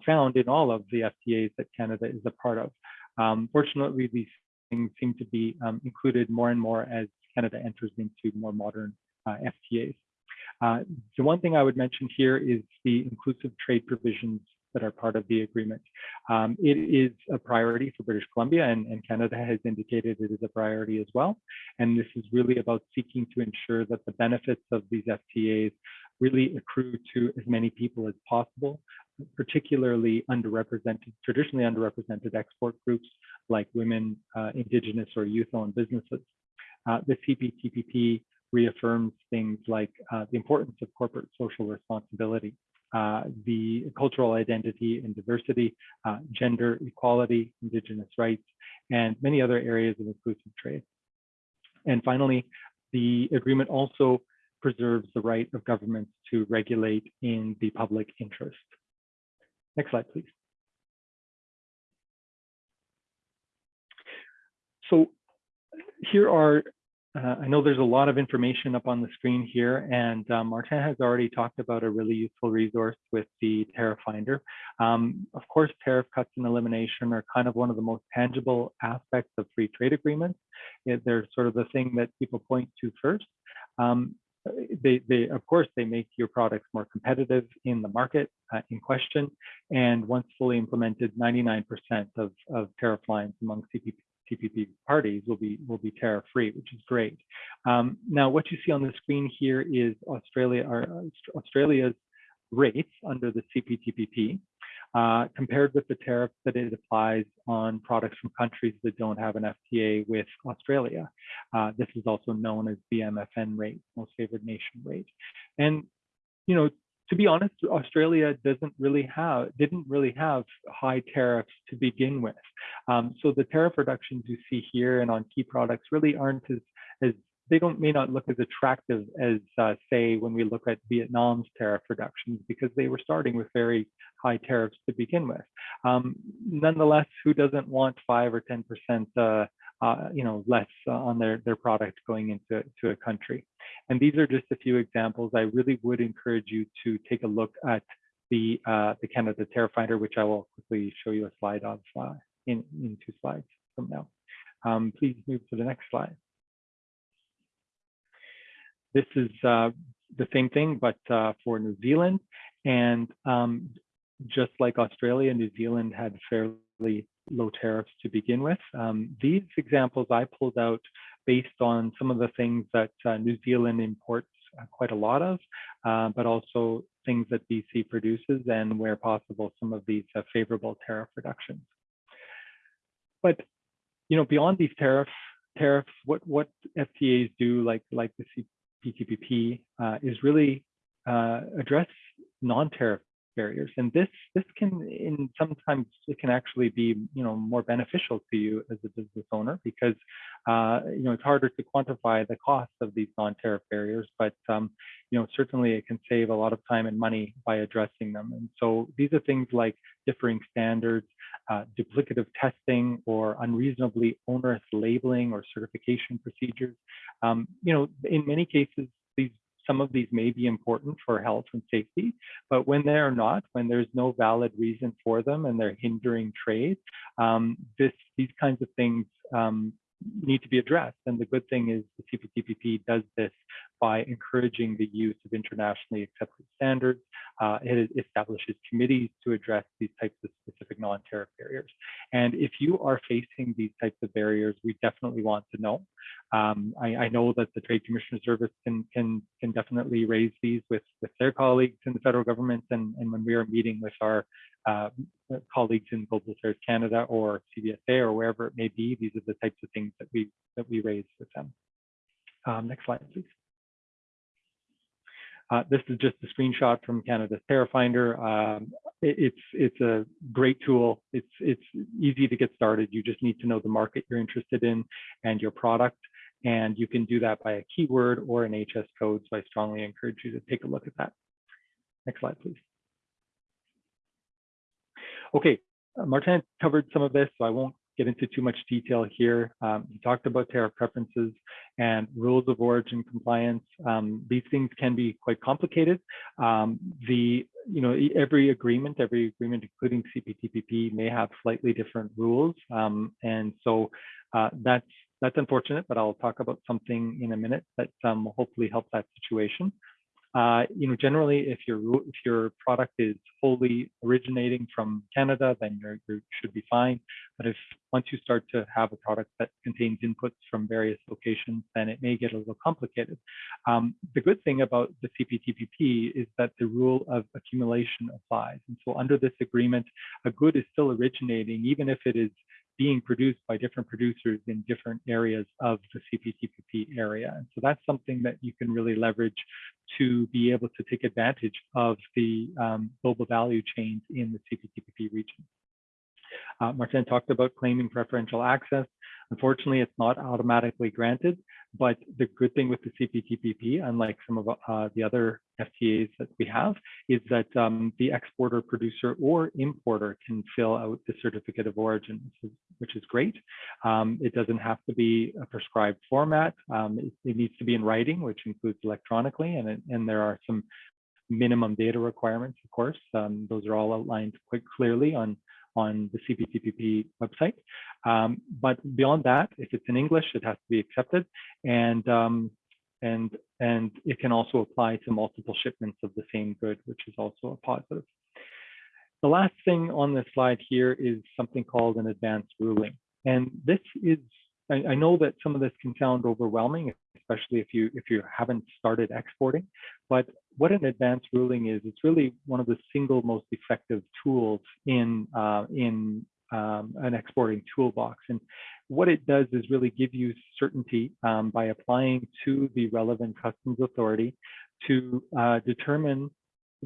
found in all of the FTAs that Canada is a part of. Um, fortunately, these things seem to be um, included more and more as Canada enters into more modern uh, FTAs. Uh, the one thing I would mention here is the inclusive trade provisions that are part of the agreement. Um, it is a priority for British Columbia and, and, Canada has indicated it is a priority as well. And this is really about seeking to ensure that the benefits of these FTAs really accrue to as many people as possible, particularly underrepresented, traditionally underrepresented export groups like women, uh, indigenous or youth-owned businesses. Uh, the CPTPP reaffirms things like uh, the importance of corporate social responsibility uh, the cultural identity and diversity, uh, gender equality, indigenous rights, and many other areas of inclusive trade. And finally, the agreement also preserves the right of governments to regulate in the public interest. Next slide, please. So here are uh, I know there's a lot of information up on the screen here, and um, Martin has already talked about a really useful resource with the tariff finder. Um, of course, tariff cuts and elimination are kind of one of the most tangible aspects of free trade agreements. They're sort of the thing that people point to first. Um, they, they, of course, they make your products more competitive in the market uh, in question. And once fully implemented, 99% of, of tariff lines among CPP, TPP parties will be will be tariff free, which is great. Um, now, what you see on the screen here is Australia or Australia's rates under the CPTPP uh, compared with the tariff that it applies on products from countries that don't have an FTA with Australia. Uh, this is also known as BMFN rate, most favored nation rate. And, you know, to be honest, Australia doesn't really have, didn't really have high tariffs to begin with. Um, so the tariff reductions you see here and on key products really aren't as, as they don't may not look as attractive as uh, say when we look at Vietnam's tariff reductions because they were starting with very high tariffs to begin with. Um, nonetheless, who doesn't want five or ten percent, uh, uh, you know, less uh, on their their product going into to a country? And these are just a few examples. I really would encourage you to take a look at the uh, the Canada Tariff Finder, which I will quickly show you a slide of uh, in in two slides from now. Um, please move to the next slide. This is uh, the same thing, but for New Zealand. And um, just like Australia, New Zealand had fairly low tariffs to begin with. Um, these examples I pulled out based on some of the things that uh, New Zealand imports uh, quite a lot of, uh, but also things that BC produces and where possible, some of these uh, favorable tariff reductions. But, you know, beyond these tariff tariffs, what, what FTAs do, like, like the CPTPP uh, is really uh, address non-tariff barriers. And this this can in sometimes it can actually be you know more beneficial to you as a business owner because uh, you know it's harder to quantify the cost of these non-tariff barriers, but um, you know certainly it can save a lot of time and money by addressing them. And so these are things like differing standards, uh, duplicative testing, or unreasonably onerous labeling or certification procedures. Um, you know, in many cases, some of these may be important for health and safety, but when they are not, when there's no valid reason for them and they're hindering trade, um, this these kinds of things um, need to be addressed. And the good thing is the CPTPP does this by encouraging the use of internationally accepted standards. Uh, it establishes committees to address these types of specific non-tariff barriers. And if you are facing these types of barriers, we definitely want to know. Um, I, I, know that the Trade Commissioner Service can can can definitely raise these with with their colleagues in the federal government, and and when we are meeting with our uh, colleagues in Global Affairs Canada or CBSA or wherever it may be, these are the types of things that we that we raise with them. Um, next slide, please. Uh, this is just a screenshot from Canada's Tariff Finder. Um, it, it's it's a great tool. It's it's easy to get started. You just need to know the market you're interested in and your product, and you can do that by a keyword or an HS code. So I strongly encourage you to take a look at that. Next slide, please. Okay, uh, Martin covered some of this, so I won't get into too much detail here. Um, he talked about tariff preferences and rules of origin compliance. Um, these things can be quite complicated. Um, the you know every agreement, every agreement, including CPTPP, may have slightly different rules, um, and so uh, that's that's unfortunate. But I'll talk about something in a minute that um, will hopefully help that situation. Uh, you know, generally, if your if your product is wholly originating from Canada, then you should be fine. But if once you start to have a product that contains inputs from various locations, then it may get a little complicated. Um, the good thing about the CPTPP is that the rule of accumulation applies. And so under this agreement, a good is still originating, even if it is being produced by different producers in different areas of the CPTPP area. And so that's something that you can really leverage to be able to take advantage of the um, global value chains in the CPTPP region. Uh, Martin talked about claiming preferential access. Unfortunately, it's not automatically granted, but the good thing with the CPTPP, unlike some of uh, the other FTAs that we have, is that um, the exporter, producer, or importer can fill out the certificate of origin, which is great. Um, it doesn't have to be a prescribed format. Um, it, it, needs to be in writing, which includes electronically, and, and there are some minimum data requirements, of course. Um, those are all outlined quite clearly on on the CPTPP website. Um, but beyond that, if it's in English, it has to be accepted. And um, and and it can also apply to multiple shipments of the same good, which is also a positive. The last thing on this slide here is something called an advanced ruling. And this is, I, I know that some of this can sound overwhelming, especially if you if you haven't started exporting. But what an advanced ruling is, it's really one of the single most effective tools in uh, in um, an exporting toolbox. And what it does is really give you certainty um, by applying to the relevant customs authority to uh, determine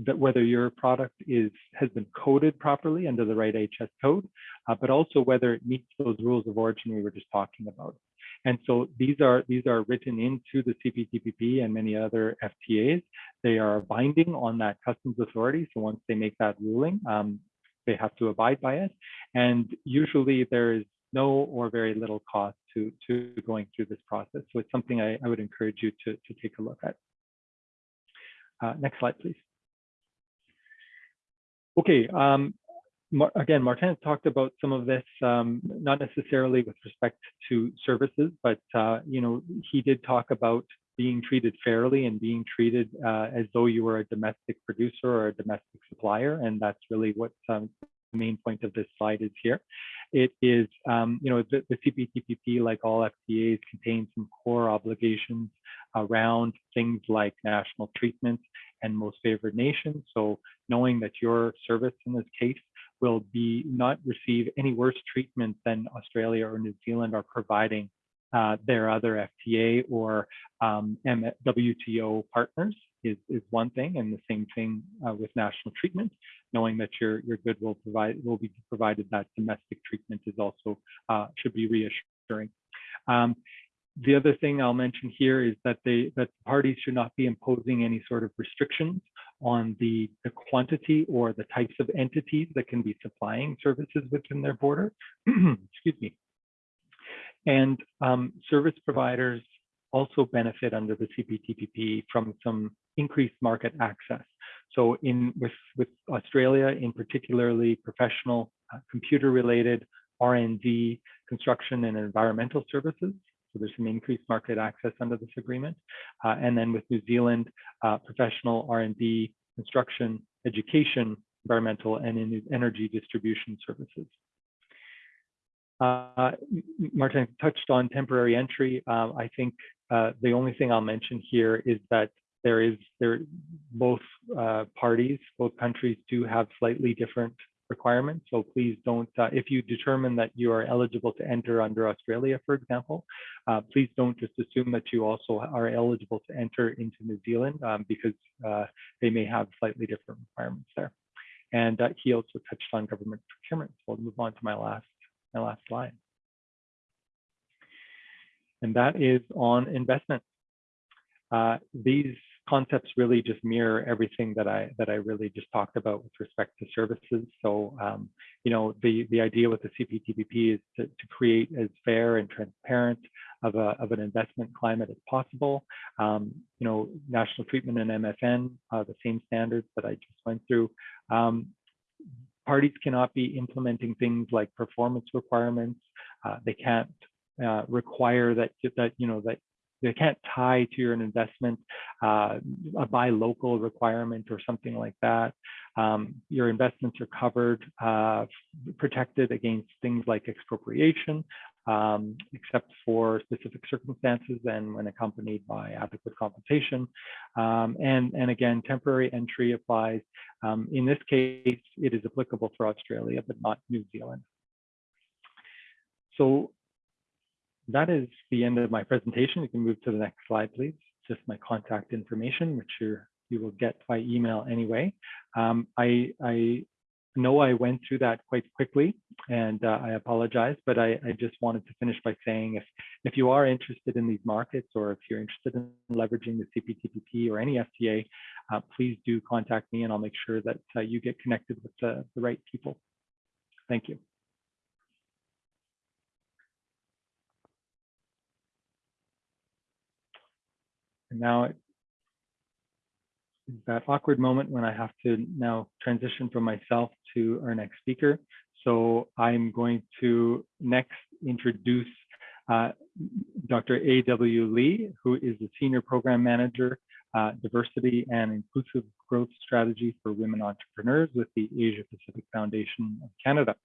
that whether your product is has been coded properly under the right HS code, uh, but also whether it meets those rules of origin we were just talking about. And so these are these are written into the CPTPP and many other FTAs. They are binding on that customs authority. So once they make that ruling, um, they have to abide by it. And usually there is no or very little cost to, to going through this process. So it's something I, I would encourage you to, to take a look at. Uh, next slide, please. Okay, um, again, Martin talked about some of this, um, not necessarily with respect to services, but uh, you know, he did talk about being treated fairly and being treated uh, as though you were a domestic producer or a domestic supplier, and that's really what um, the main point of this slide is here. It is, um, you know, the, the CPTPP, like all FTAs, contains some core obligations around things like national treatment and most favored nation. So knowing that your service in this case will be not receive any worse treatment than Australia or New Zealand are providing uh, their other FTA or um, WTO partners is, is one thing, and the same thing uh, with national treatment. Knowing that your your good will provide will be provided that domestic treatment is also uh, should be reassuring. Um, the other thing I'll mention here is that they that parties should not be imposing any sort of restrictions on the, the quantity or the types of entities that can be supplying services within their border. Excuse me. And um, service providers also benefit under the CPTPP from some increased market access. So in with, with Australia, in particularly professional uh, computer related R&D, construction and environmental services. So there's some increased market access under this agreement. Uh, and then with New Zealand, uh, professional R&D, construction, education, environmental, and energy distribution services. Uh, Martin touched on temporary entry. Uh, I think uh, the only thing I'll mention here is that there is there both uh, parties, both countries do have slightly different requirements. So please don't, uh, if you determine that you are eligible to enter under Australia, for example, uh, please don't just assume that you also are eligible to enter into New Zealand um, because they may have slightly different requirements there. And he also touched on government procurement. So I'll move on to my last my last slide. And that is on investment. Uh, these concepts really just mirror everything that I that I really just talked about with respect to services. So, um, you know, the the idea with the CPTPP is to, to create as fair and transparent of a of an investment climate as possible. Um, you know, national treatment and MFN, the same standards that I just went through. Um, parties cannot be implementing things like performance requirements. Uh, they can't uh, require that that you know that they can't tie to your investment uh, a buy local requirement or something like that. Um, your investments are covered, uh, protected against things like expropriation, um, except for specific circumstances and when accompanied by adequate compensation. Um, and, and again, temporary entry applies. Um, in this case, it is applicable for Australia, but not New Zealand. So that is the end of my presentation. You can move to the next slide, please. Just my contact information, which you're, you will get by email anyway. Um, I, I know I went through that quite quickly and uh, I apologize, but I, I, just wanted to finish by saying if, if you are interested in these markets or if you're interested in leveraging the CPTPP or any FTA, uh, please do contact me and I'll make sure that uh, you get connected with the, the right people. Thank you. And now it that awkward moment when I have to now transition from myself to our next speaker. So I'm going to next introduce uh, Dr. A.W. Lee, who is the Senior Program Manager, uh, Diversity and Inclusive Growth Strategy for Women Entrepreneurs with the Asia Pacific Foundation of Canada.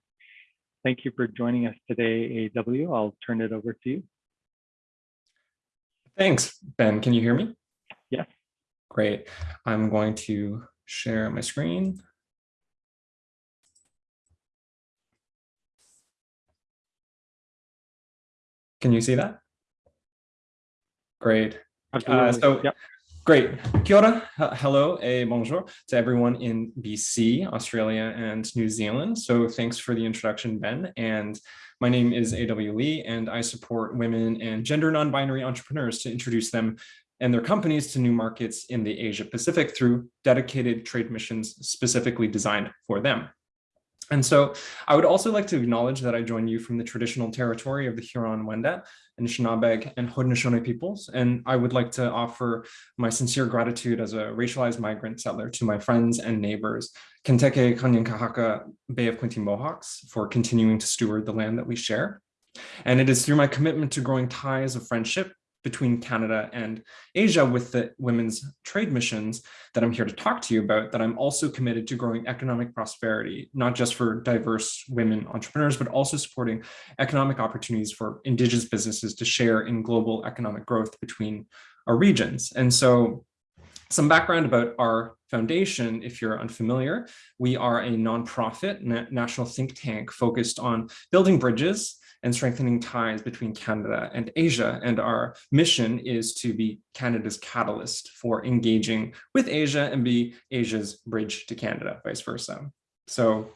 Thank you for joining us today, A.W. I'll turn it over to you. Thanks, Ben. Can you hear me? Yeah. Great. I'm going to share my screen. Can you see that? Great. Absolutely. Uh, so- Yep. Great. Kia ora, hello, a bonjour to everyone in BC, Australia, and New Zealand. So thanks for the introduction, Ben. And my name is A.W. Lee, and I support women and gender non-binary entrepreneurs to introduce them and their companies to new markets in the Asia Pacific through dedicated trade missions specifically designed for them. And so I would also like to acknowledge that I join you from the traditional territory of the Huron-Wendat, Anishinaabe, and Haudenosaunee peoples. And I would like to offer my sincere gratitude as a racialized migrant settler to my friends and neighbors, Kenteke Kanyankahaka Bay of Quinte Mohawks, for continuing to steward the land that we share. And it is through my commitment to growing ties of friendship between Canada and Asia with the women's trade missions that I'm here to talk to you about, that I'm also committed to growing economic prosperity, not just for diverse women entrepreneurs, but also supporting economic opportunities for indigenous businesses to share in global economic growth between our regions. And so some background about our foundation, if you're unfamiliar, we are a nonprofit na national think tank focused on building bridges and strengthening ties between Canada and Asia. And our mission is to be Canada's catalyst for engaging with Asia and be Asia's bridge to Canada, vice versa. So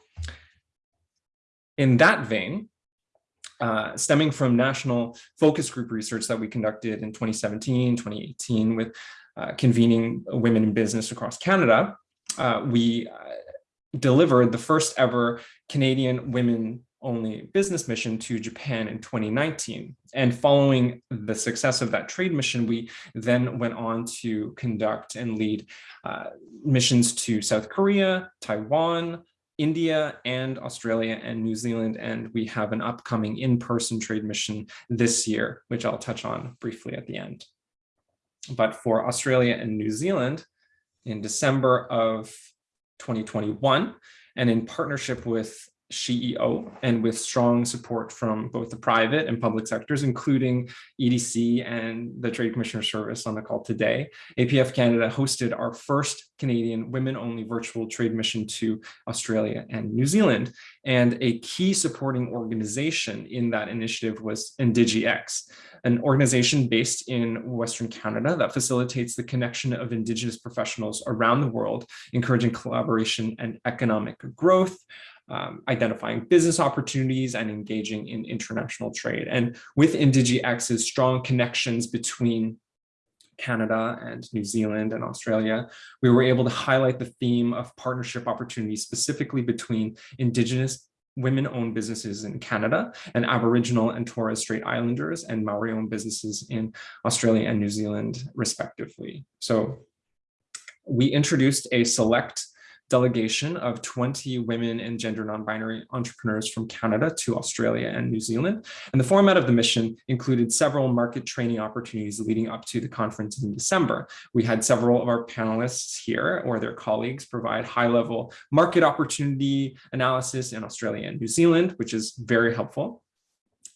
in that vein, uh, stemming from national focus group research that we conducted in 2017, 2018 with uh, convening women in business across Canada, uh, we uh, delivered the first ever Canadian women only business mission to Japan in 2019. And following the success of that trade mission, we then went on to conduct and lead uh, missions to South Korea, Taiwan, India, and Australia and New Zealand. And we have an upcoming in-person trade mission this year, which I'll touch on briefly at the end. But for Australia and New Zealand, in December of 2021, and in partnership with SheEO and with strong support from both the private and public sectors, including EDC and the Trade Commissioner Service on the call today. APF Canada hosted our first Canadian women-only virtual trade mission to Australia and New Zealand. And a key supporting organization in that initiative was IndigiX, an organization based in Western Canada that facilitates the connection of Indigenous professionals around the world, encouraging collaboration and economic growth um, identifying business opportunities and engaging in international trade. And with IndigiX's strong connections between Canada and New Zealand and Australia, we were able to highlight the theme of partnership opportunities specifically between Indigenous women-owned businesses in Canada and Aboriginal and Torres Strait Islanders and Maori-owned businesses in Australia and New Zealand, respectively. So we introduced a select delegation of 20 women and gender non-binary entrepreneurs from Canada to Australia and New Zealand. And the format of the mission included several market training opportunities leading up to the conference in December. We had several of our panelists here or their colleagues provide high-level market opportunity analysis in Australia and New Zealand, which is very helpful.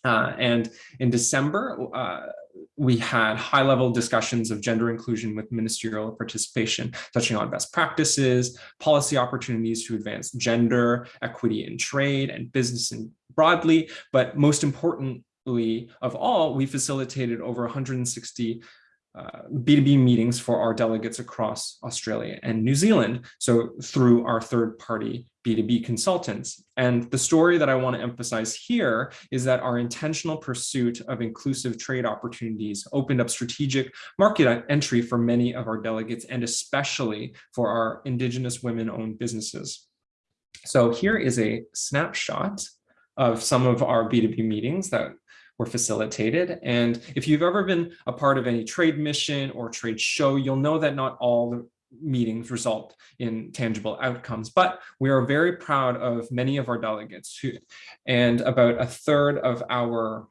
Uh, and in December, uh, we had high-level discussions of gender inclusion with ministerial participation, touching on best practices, policy opportunities to advance gender, equity in trade and business and broadly, but most importantly of all, we facilitated over 160 uh, B2B meetings for our delegates across Australia and New Zealand. So through our third party B2B consultants. And the story that I want to emphasize here is that our intentional pursuit of inclusive trade opportunities opened up strategic market entry for many of our delegates and especially for our Indigenous women-owned businesses. So here is a snapshot of some of our B2B meetings that were facilitated. And if you've ever been a part of any trade mission or trade show, you'll know that not all the meetings result in tangible outcomes, but we are very proud of many of our delegates who, and about a third of our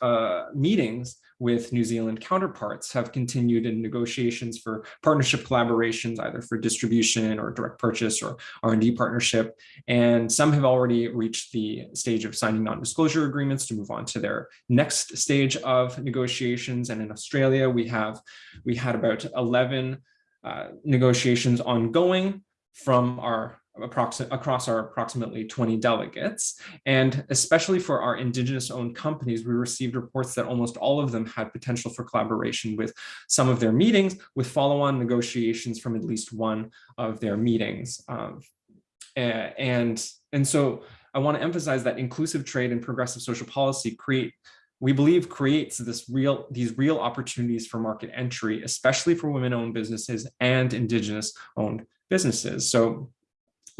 uh, meetings with New Zealand counterparts have continued in negotiations for partnership collaborations, either for distribution or direct purchase or R&D partnership. And some have already reached the stage of signing non-disclosure agreements to move on to their next stage of negotiations. And in Australia, we have we had about 11 uh, negotiations ongoing from our across our approximately 20 delegates. And especially for our indigenous owned companies, we received reports that almost all of them had potential for collaboration with some of their meetings with follow-on negotiations from at least one of their meetings. Um, and, and so I want to emphasize that inclusive trade and progressive social policy create we believe creates this real these real opportunities for market entry, especially for women-owned businesses and indigenous owned businesses. So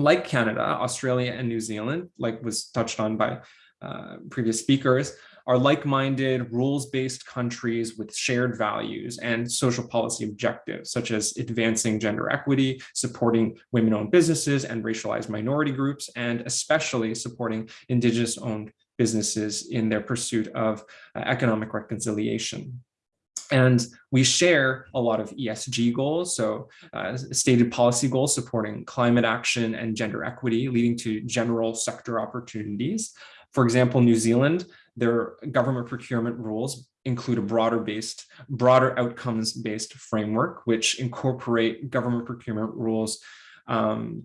like Canada, Australia, and New Zealand, like was touched on by uh, previous speakers, are like-minded, rules-based countries with shared values and social policy objectives, such as advancing gender equity, supporting women-owned businesses and racialized minority groups, and especially supporting Indigenous-owned businesses in their pursuit of uh, economic reconciliation. And we share a lot of ESG goals, so uh, stated policy goals supporting climate action and gender equity, leading to general sector opportunities. For example, New Zealand, their government procurement rules include a broader based, broader outcomes based framework, which incorporate government procurement rules um,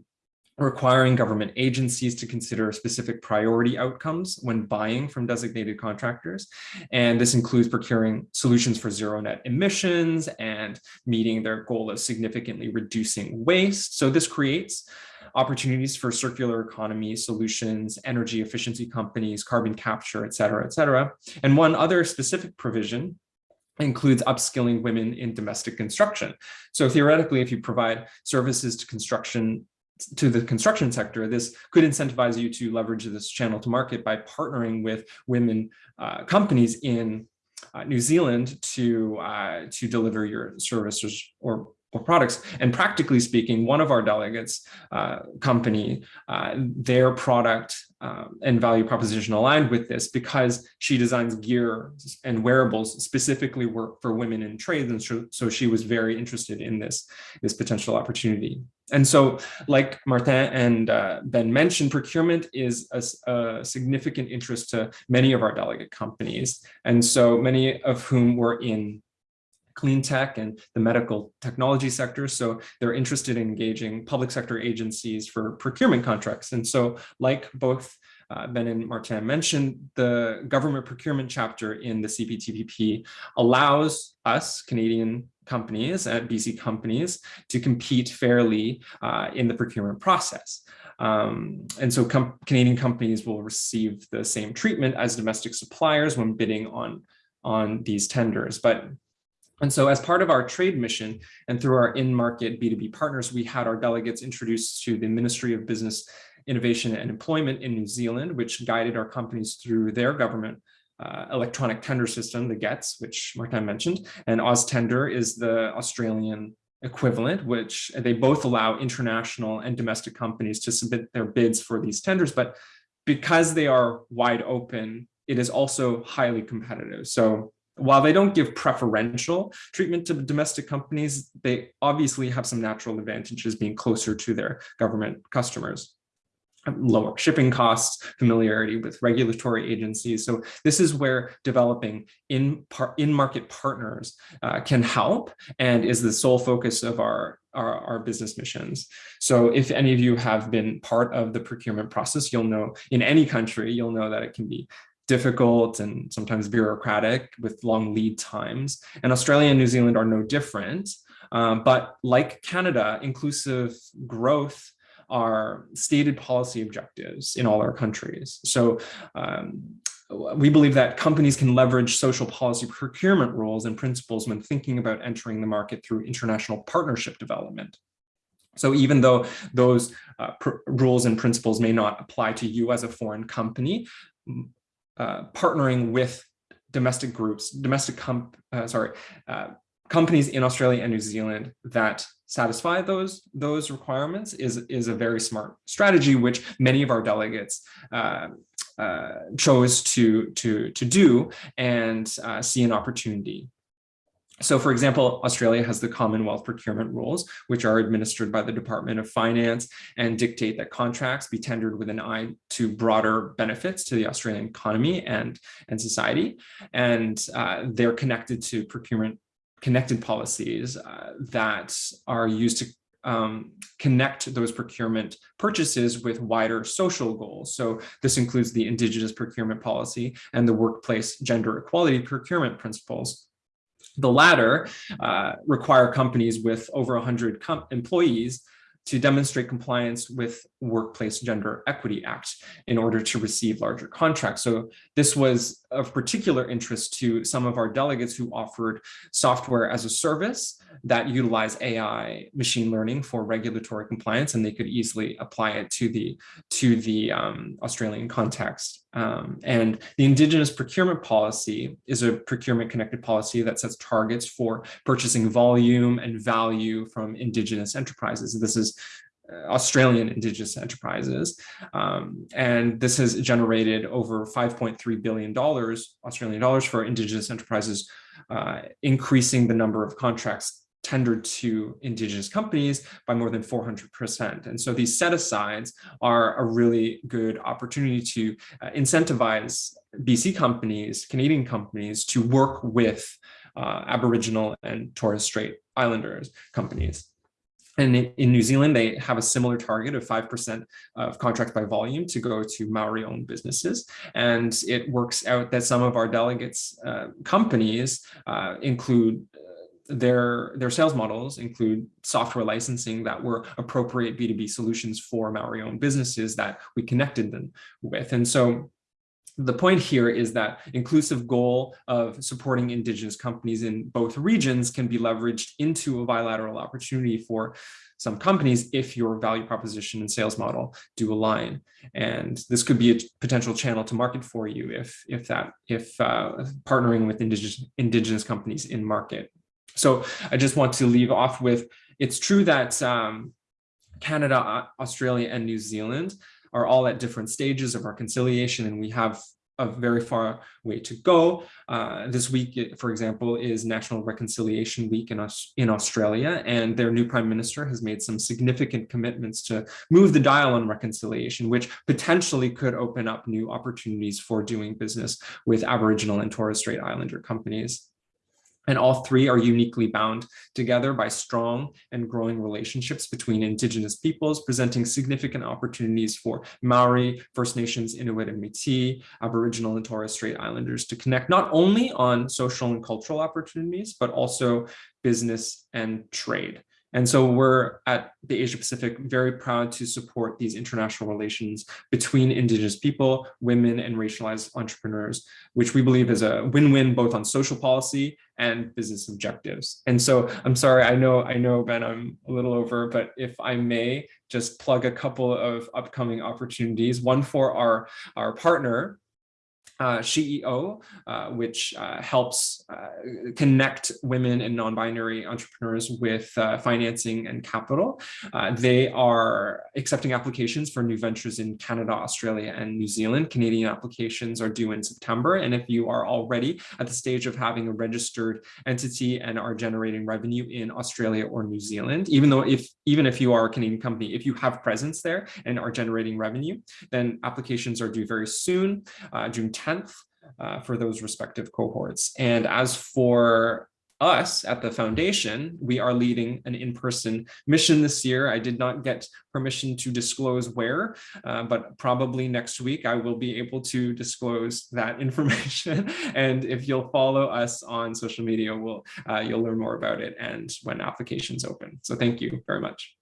requiring government agencies to consider specific priority outcomes when buying from designated contractors. And this includes procuring solutions for zero net emissions and meeting their goal of significantly reducing waste. So this creates opportunities for circular economy solutions, energy efficiency companies, carbon capture, et cetera, et cetera. And one other specific provision includes upskilling women in domestic construction. So theoretically, if you provide services to construction to the construction sector, this could incentivize you to leverage this channel to market by partnering with women uh, companies in uh, New Zealand to uh, to deliver your services or or products. And practically speaking, one of our delegates uh, company, uh, their product uh, and value proposition aligned with this because she designs gear and wearables specifically work for women in trade. And so, so she was very interested in this, this potential opportunity. And so like Martin and uh, Ben mentioned, procurement is a, a, significant interest to many of our delegate companies. And so many of whom were in clean tech and the medical technology sector. So they're interested in engaging public sector agencies for procurement contracts. And so like both uh, Ben and Martin mentioned, the government procurement chapter in the CPTPP allows us, Canadian companies at BC companies, to compete fairly uh, in the procurement process. Um, and so com Canadian companies will receive the same treatment as domestic suppliers when bidding on, on these tenders. But and so as part of our trade mission and through our in-market B2B partners, we had our delegates introduced to the Ministry of Business, Innovation and Employment in New Zealand, which guided our companies through their government uh, electronic tender system, the GETS, which Martin mentioned, and AusTender is the Australian equivalent, which they both allow international and domestic companies to submit their bids for these tenders. But because they are wide open, it is also highly competitive. So while they don't give preferential treatment to domestic companies, they obviously have some natural advantages being closer to their government customers lower shipping costs, familiarity with regulatory agencies. So this is where developing in in market partners uh, can help and is the sole focus of our, our, our business missions. So if any of you have been part of the procurement process, you'll know in any country, you'll know that it can be difficult and sometimes bureaucratic with long lead times. And Australia and New Zealand are no different. Um, but like Canada, inclusive growth are stated policy objectives in all our countries. So um, we believe that companies can leverage social policy procurement rules and principles when thinking about entering the market through international partnership development. So even though those uh, rules and principles may not apply to you as a foreign company, uh, partnering with domestic groups, domestic comp, uh, sorry, uh, companies in Australia and New Zealand that satisfy those those requirements is is a very smart strategy, which many of our delegates uh, uh, chose to to to do and see an opportunity. So for example, Australia has the Commonwealth procurement rules, which are administered by the Department of Finance and dictate that contracts be tendered with an eye to broader benefits to the Australian economy and, and society. And uh, they're connected to procurement connected policies uh, that are used to um, connect those procurement purchases with wider social goals. So this includes the Indigenous procurement policy and the workplace gender equality procurement principles. The latter uh, require companies with over 100 employees to demonstrate compliance with Workplace Gender Equity Act in order to receive larger contracts. So this was of particular interest to some of our delegates who offered software as a service that utilize AI machine learning for regulatory compliance, and they could easily apply it to the to the um, Australian context. Um, and the Indigenous procurement policy is a procurement connected policy that sets targets for purchasing volume and value from Indigenous enterprises. This is Australian Indigenous enterprises. Um, and this has generated over $5.3 billion Australian dollars for Indigenous enterprises, uh, increasing the number of contracts tendered to indigenous companies by more than 400%. And so these set-asides are a really good opportunity to uh, incentivize BC companies, Canadian companies to work with uh, Aboriginal and Torres Strait Islanders companies. And in New Zealand, they have a similar target of 5% of contracts by volume to go to Maori-owned businesses. And it works out that some of our delegates' uh, companies uh, include their their sales models include software licensing that were appropriate B2B solutions for Maori owned businesses that we connected them with. And so the point here is that inclusive goal of supporting indigenous companies in both regions can be leveraged into a bilateral opportunity for some companies if your value proposition and sales model do align. And this could be a potential channel to market for you if if that if uh, partnering with indigenous indigenous companies in market so I just want to leave off with, it's true that um, Canada, Australia, and New Zealand are all at different stages of reconciliation, and we have a very far way to go. Uh, this week, for example, is National Reconciliation Week in, in Australia, and their new prime minister has made some significant commitments to move the dial on reconciliation, which potentially could open up new opportunities for doing business with Aboriginal and Torres Strait Islander companies. And all three are uniquely bound together by strong and growing relationships between Indigenous peoples, presenting significant opportunities for Maori, First Nations, Inuit and Métis, Aboriginal and Torres Strait Islanders to connect not only on social and cultural opportunities, but also business and trade. And so we're at the Asia Pacific very proud to support these international relations between Indigenous people, women, and racialized entrepreneurs, which we believe is a win-win both on social policy and business objectives. And so I'm sorry, I know, I know, Ben, I'm a little over, but if I may just plug a couple of upcoming opportunities, one for our, our partner, uh, uh, which uh, helps uh, connect women and non-binary entrepreneurs with uh, financing and capital. Uh, they are accepting applications for new ventures in Canada, Australia, and New Zealand. Canadian applications are due in September. And if you are already at the stage of having a registered entity and are generating revenue in Australia or New Zealand, even though if even if you are a Canadian company, if you have presence there and are generating revenue, then applications are due very soon, June 10th 10th uh, for those respective cohorts. And as for us at the foundation, we are leading an in-person mission this year. I did not get permission to disclose where, uh, but probably next week I will be able to disclose that information. and if you'll follow us on social media, we'll, uh, you'll learn more about it and when applications open. So thank you very much.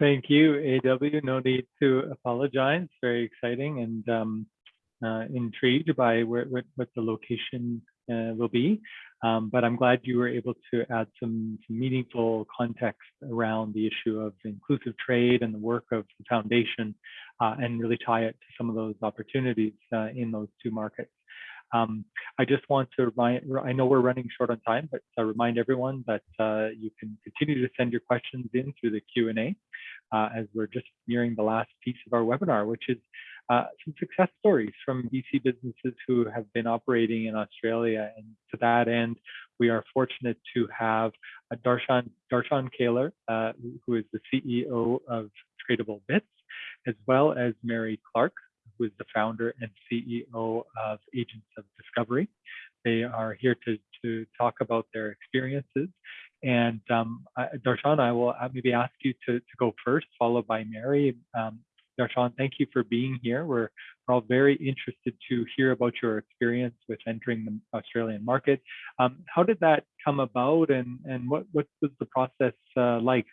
Thank you, AW. No need to apologize. Very exciting and um, uh, intrigued by where, what, what the location uh, will be. Um, but I'm glad you were able to add some, some, meaningful context around the issue of inclusive trade and the work of the foundation uh, and really tie it to some of those opportunities uh, in those two markets. Um, I just want to remind, I know we're running short on time, but uh, remind everyone that uh, you can continue to send your questions in through the Q&A uh, as we're just nearing the last piece of our webinar, which is uh, some success stories from BC businesses who have been operating in Australia. And to that end, we are fortunate to have uh, Darshan, Darshan Kaler, uh, who is the CEO of Tradable Bits, as well as Mary Clark, who is the founder and CEO of Agents of Discovery. They are here to, to talk about their experiences. And um, I- Darshan, I will uh, maybe ask you to, to go first, followed by Mary. Um, Darshan, thank you for being here. We're, we're all very interested to hear about your experience with entering the Australian market. Um, how did that come about and, and what, what was the process uh, like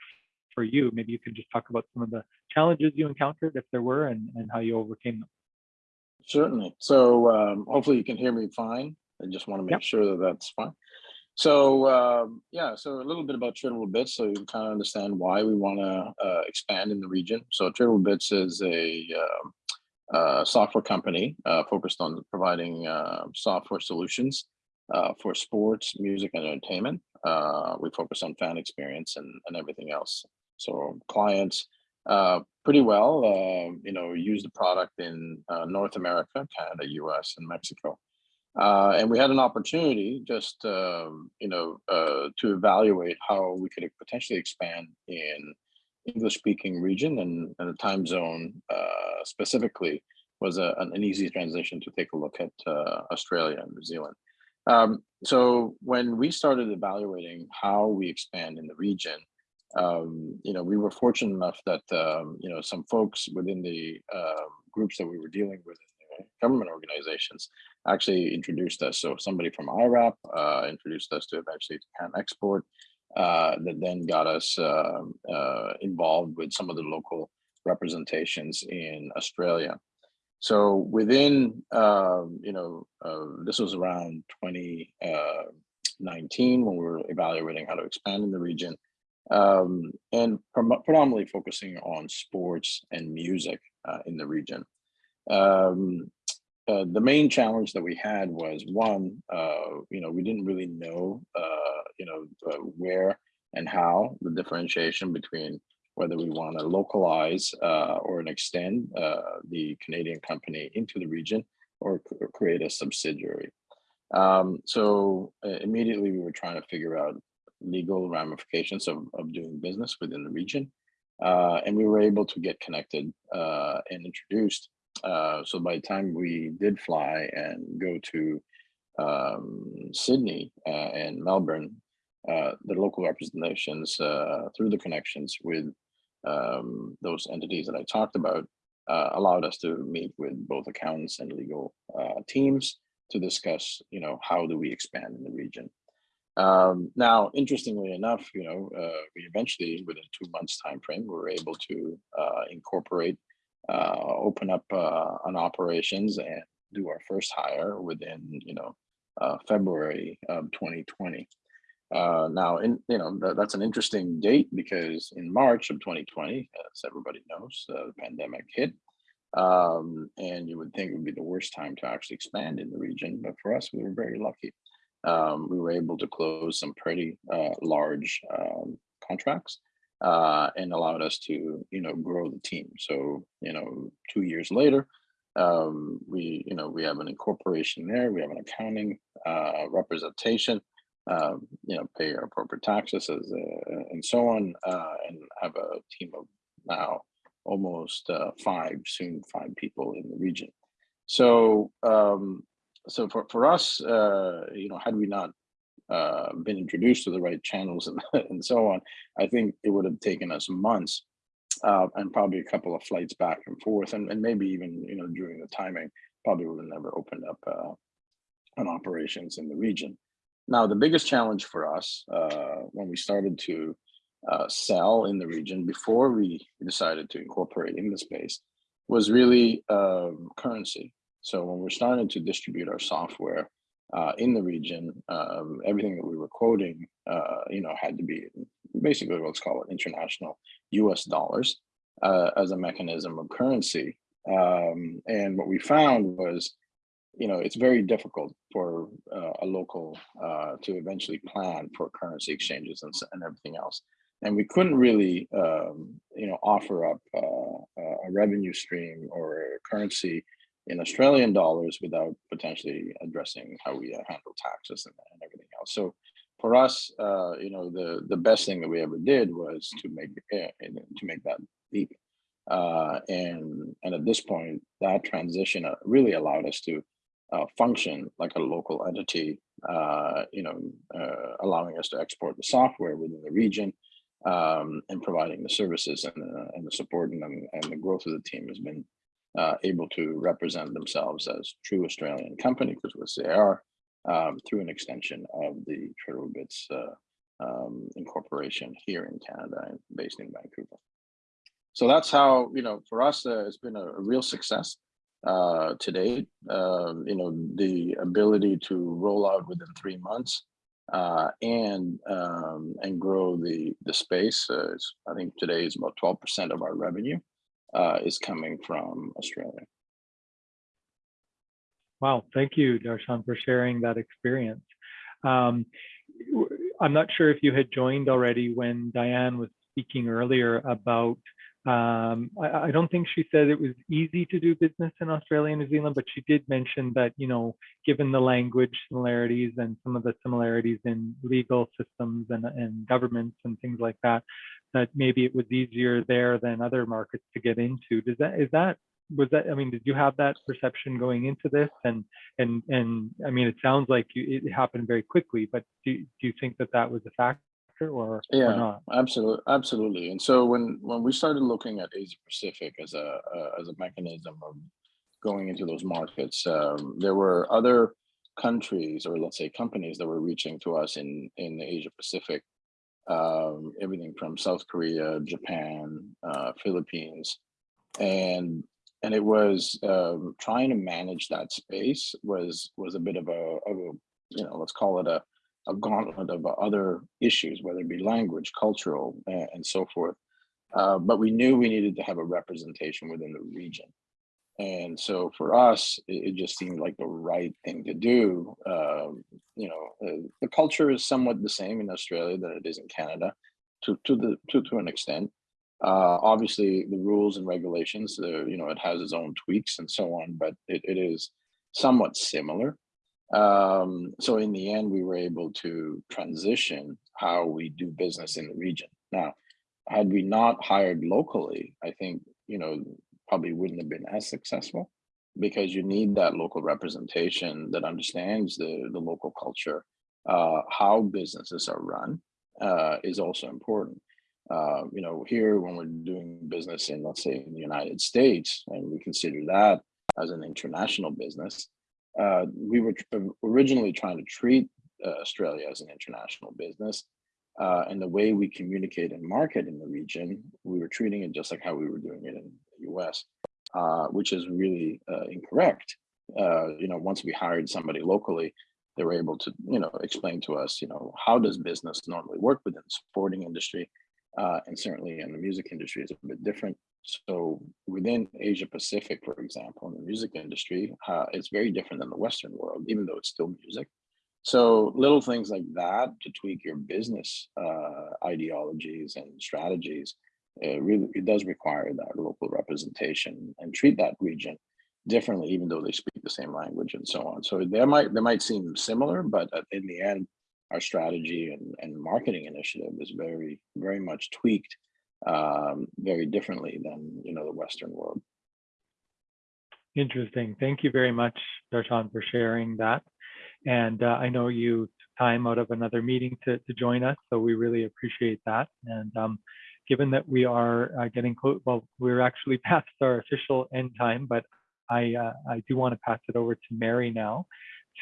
for you? Maybe you can just talk about some of the challenges you encountered, if there were, and, and how you overcame them. Certainly. So um, hopefully you can hear me fine. I just want to make Yep. sure that that's fine. So um, yeah, so a little bit about Tradable Bits, so you can kind of understand why we want to uh, expand in the region. So Tradable Bits is a um, uh, software company uh, focused on providing uh, software solutions uh, for sports, music, and entertainment. Uh, we focus on fan experience and, and everything else. So clients uh, pretty well, uh, you know, use the product in uh, North America, Canada, US, and Mexico. Uh, and we had an opportunity just, um, you know, uh, to evaluate how we could potentially expand in English speaking region and, and the time zone uh, specifically was a, an, easy transition to take a look at uh, Australia and New Zealand. Um, so when we started evaluating how we expand in the region, um, you know, we were fortunate enough that, um, you know, some folks within the uh, groups that we were dealing with, government organizations, actually introduced us. So somebody from IRAP uh, introduced us to eventually to CanExport, uh, that then got us um, uh, involved with some of the local representations in Australia. So within, um, you know, uh, this was around 2019 when we were evaluating how to expand in the region um, and predominantly focusing on sports and music uh, in the region. Um, uh, the main challenge that we had was one, uh, you know, we didn't really know, uh, you know, uh, where and how the differentiation between whether we want to localize uh, or extend the Canadian company into the region or, or create a subsidiary. Um, so immediately we were trying to figure out legal ramifications of, of doing business within the region. And we were able to get connected and introduced. Uh, so by the time we did fly and go to um, Sydney uh, and Melbourne, uh, the local representations uh, through the connections with um, those entities that I talked about uh, allowed us to meet with both accountants and legal teams to discuss, you know, how do we expand in the region. Um, now, interestingly enough, you know, we eventually, within two months time frame, we were able to incorporate, uh, open up uh, an operations and do our first hire within, you know, uh, February of 2020. Uh, now, in you know, that, that's an interesting date because in March of 2020, as everybody knows, uh, the pandemic hit. Um, and you would think it would be the worst time to actually expand in the region, but for us, we were very lucky um, we were able to close some pretty uh, large um, contracts uh, and allowed us to, you know, grow the team. So, you know, two years later, um, we, you know, we have an incorporation there. We have an accounting uh, representation. Um, you know, pay our appropriate taxes as, uh, and so on, uh, and have a team of now almost uh, five, soon five people in the region. So, um, so for, for us, uh, you know, had we not uh, been introduced to the right channels and, and so on, I think it would have taken us months uh, and probably a couple of flights back and forth, and, and maybe even, you know, during the timing, probably would have never opened up uh, an operations in the region. Now, the biggest challenge for us uh, when we started to uh, sell in the region before we decided to incorporate in the space was really um, currency. So when we're starting to distribute our software uh, in the region, um, everything that we were quoting, uh, you know, had to be basically let's call it international U.S. dollars uh, as a mechanism of currency. Um, and what we found was you know, it's very difficult for uh, a local uh, to eventually plan for currency exchanges and, and everything else. And we couldn't really, um, you know, offer up uh, a revenue stream or a currency in Australian dollars without potentially addressing how we uh, handle taxes and, and everything else. So for us, uh, you know, the the best thing that we ever did was to make uh, to make that leap. Uh, and and at this point, that transition uh, really allowed us to uh, function like a local entity, you know, allowing us to export the software within the region um, and providing the services and, uh, and the support and, and the growth of the team has been uh, able to represent themselves as true Australian company, because which they are, um, through an extension of the Tradable Bits uh, um, incorporation here in Canada based in Vancouver. So that's how, you know, for us, uh, it's been a, a real success uh, to date. Um, you know, the ability to roll out within three months uh, and um, and grow the the space. Uh, I think today is about 12% of our revenue uh, is coming from Australia. Wow, thank you, Darshan, for sharing that experience. Um, I'm not sure if you had joined already when Diane was speaking earlier about, um, I, I don't think she said it was easy to do business in Australia and New Zealand, but she did mention that, you know, given the language similarities and some of the similarities in legal systems and, and governments and things like that, that maybe it was easier there than other markets to get into. Does that, is that was that i mean did you have that perception going into this and and and i mean it sounds like you, it happened very quickly but do, do you think that that was a factor or, Yeah. or not Absolutely, absolutely. And so when when we started looking at Asia Pacific as a uh, as a mechanism of going into those markets, um, there were other countries or let's say companies that were reaching to us in in the Asia Pacific, um, everything from South Korea, Japan, uh, Philippines, and and it was um, trying to manage that space was was a bit of a, of a you know let's call it a a gauntlet of other issues, whether it be language, cultural, and, so forth. Uh, but we knew we needed to have a representation within the region. And so for us, it, it just seemed like the right thing to do. Um, you know, uh, the culture is somewhat the same in Australia than it is in Canada, to to the to to an extent. Uh, obviously, the rules and regulations, uh, you know, it has its own tweaks and so on, but it, it is somewhat similar. Um, so in the end, we were able to transition how we do business in the region. Now, had we not hired locally, I think, you know, probably wouldn't have been as successful because you need that local representation that understands the, the local culture, uh, how businesses are run uh, is also important. Uh, you know, here when we're doing business in, let's say, in the United States, and we consider that as an international business, uh, we were tr- originally trying to treat uh, Australia as an international business. Uh, and the way we communicate and market in the region, we were treating it just like how we were doing it in the US, uh, which is really uh, incorrect. Uh, you know, once we hired somebody locally, they were able to, you know, explain to us, you know, how does business normally work within the sporting industry? Uh, and certainly in the music industry is a bit different. So within Asia Pacific, for example, in the music industry, uh, it's very different than the Western world, even though it's still music. So little things like that to tweak your business uh, ideologies and strategies, it really it does require that local representation and treat that region differently, even though they speak the same language and so on. So they might they might seem similar, but in the end, our strategy and, and marketing initiative is very very much tweaked um, very differently than you know the Western world. interesting. Thank you very much darshan for sharing that. And uh, i know you took time out of another meeting to, to join us so we really appreciate that. And um, given that we are uh, getting close well we're actually past our official end time but i uh, i do want to pass it over to mary now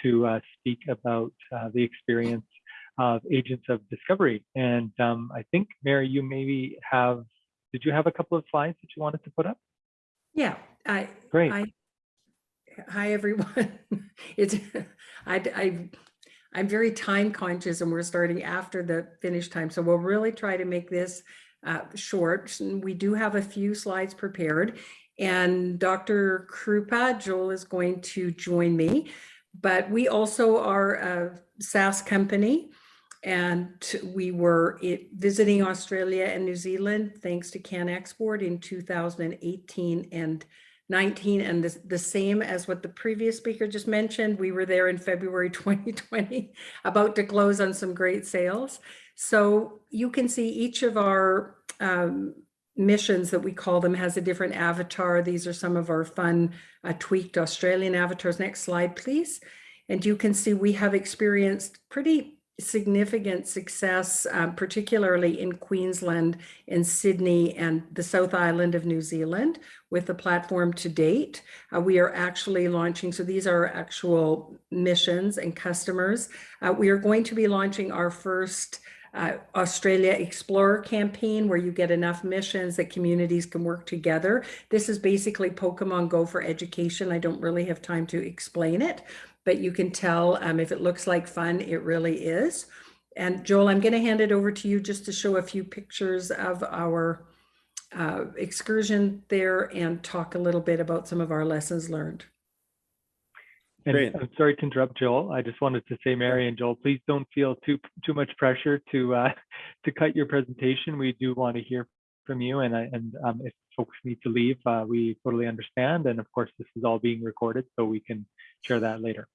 to uh, speak about uh, the experience of agents of discovery. And um, I think, Mary, you maybe have, did you have a couple of slides that you wanted to put up? Yeah, I, Great. I, hi, everyone. It's, I, I, I'm very time conscious and we're starting after the finish time. So we'll really try to make this uh, short. And We do have a few slides prepared. and Dr. Krupa, Joel is going to join me. But we also are a SaaS company and we were visiting Australia and New Zealand thanks to CanExport in 2018 and 19 and the, the same as what the previous speaker just mentioned. We were there in February 2020, about to close on some great sales. So you can see each of our um, missions that we call them has a different avatar. These are some of our fun uh, tweaked Australian avatars. Next slide, please. And you can see we have experienced pretty significant success, um, particularly in Queensland, in Sydney, and the South Island of New Zealand with the platform to date. Uh, we are actually launching, so these are actual missions and customers. Uh, we are going to be launching our first uh, Australia Explorer campaign where you get enough missions that communities can work together. This is basically Pokemon Go for education. I don't really have time to explain it, but you can tell um, if it looks like fun, it really is. And Joel, I'm going to hand it over to you just to show a few pictures of our uh, excursion there and talk a little bit about some of our lessons learned. And Great. I'm sorry to interrupt, Joel. I just wanted to say, Mary and Joel, please don't feel too too much pressure to uh, to cut your presentation. We do want to hear from you, and I, and um, if folks need to leave, uh, we totally understand. And of course, this is all being recorded, so we can share that later.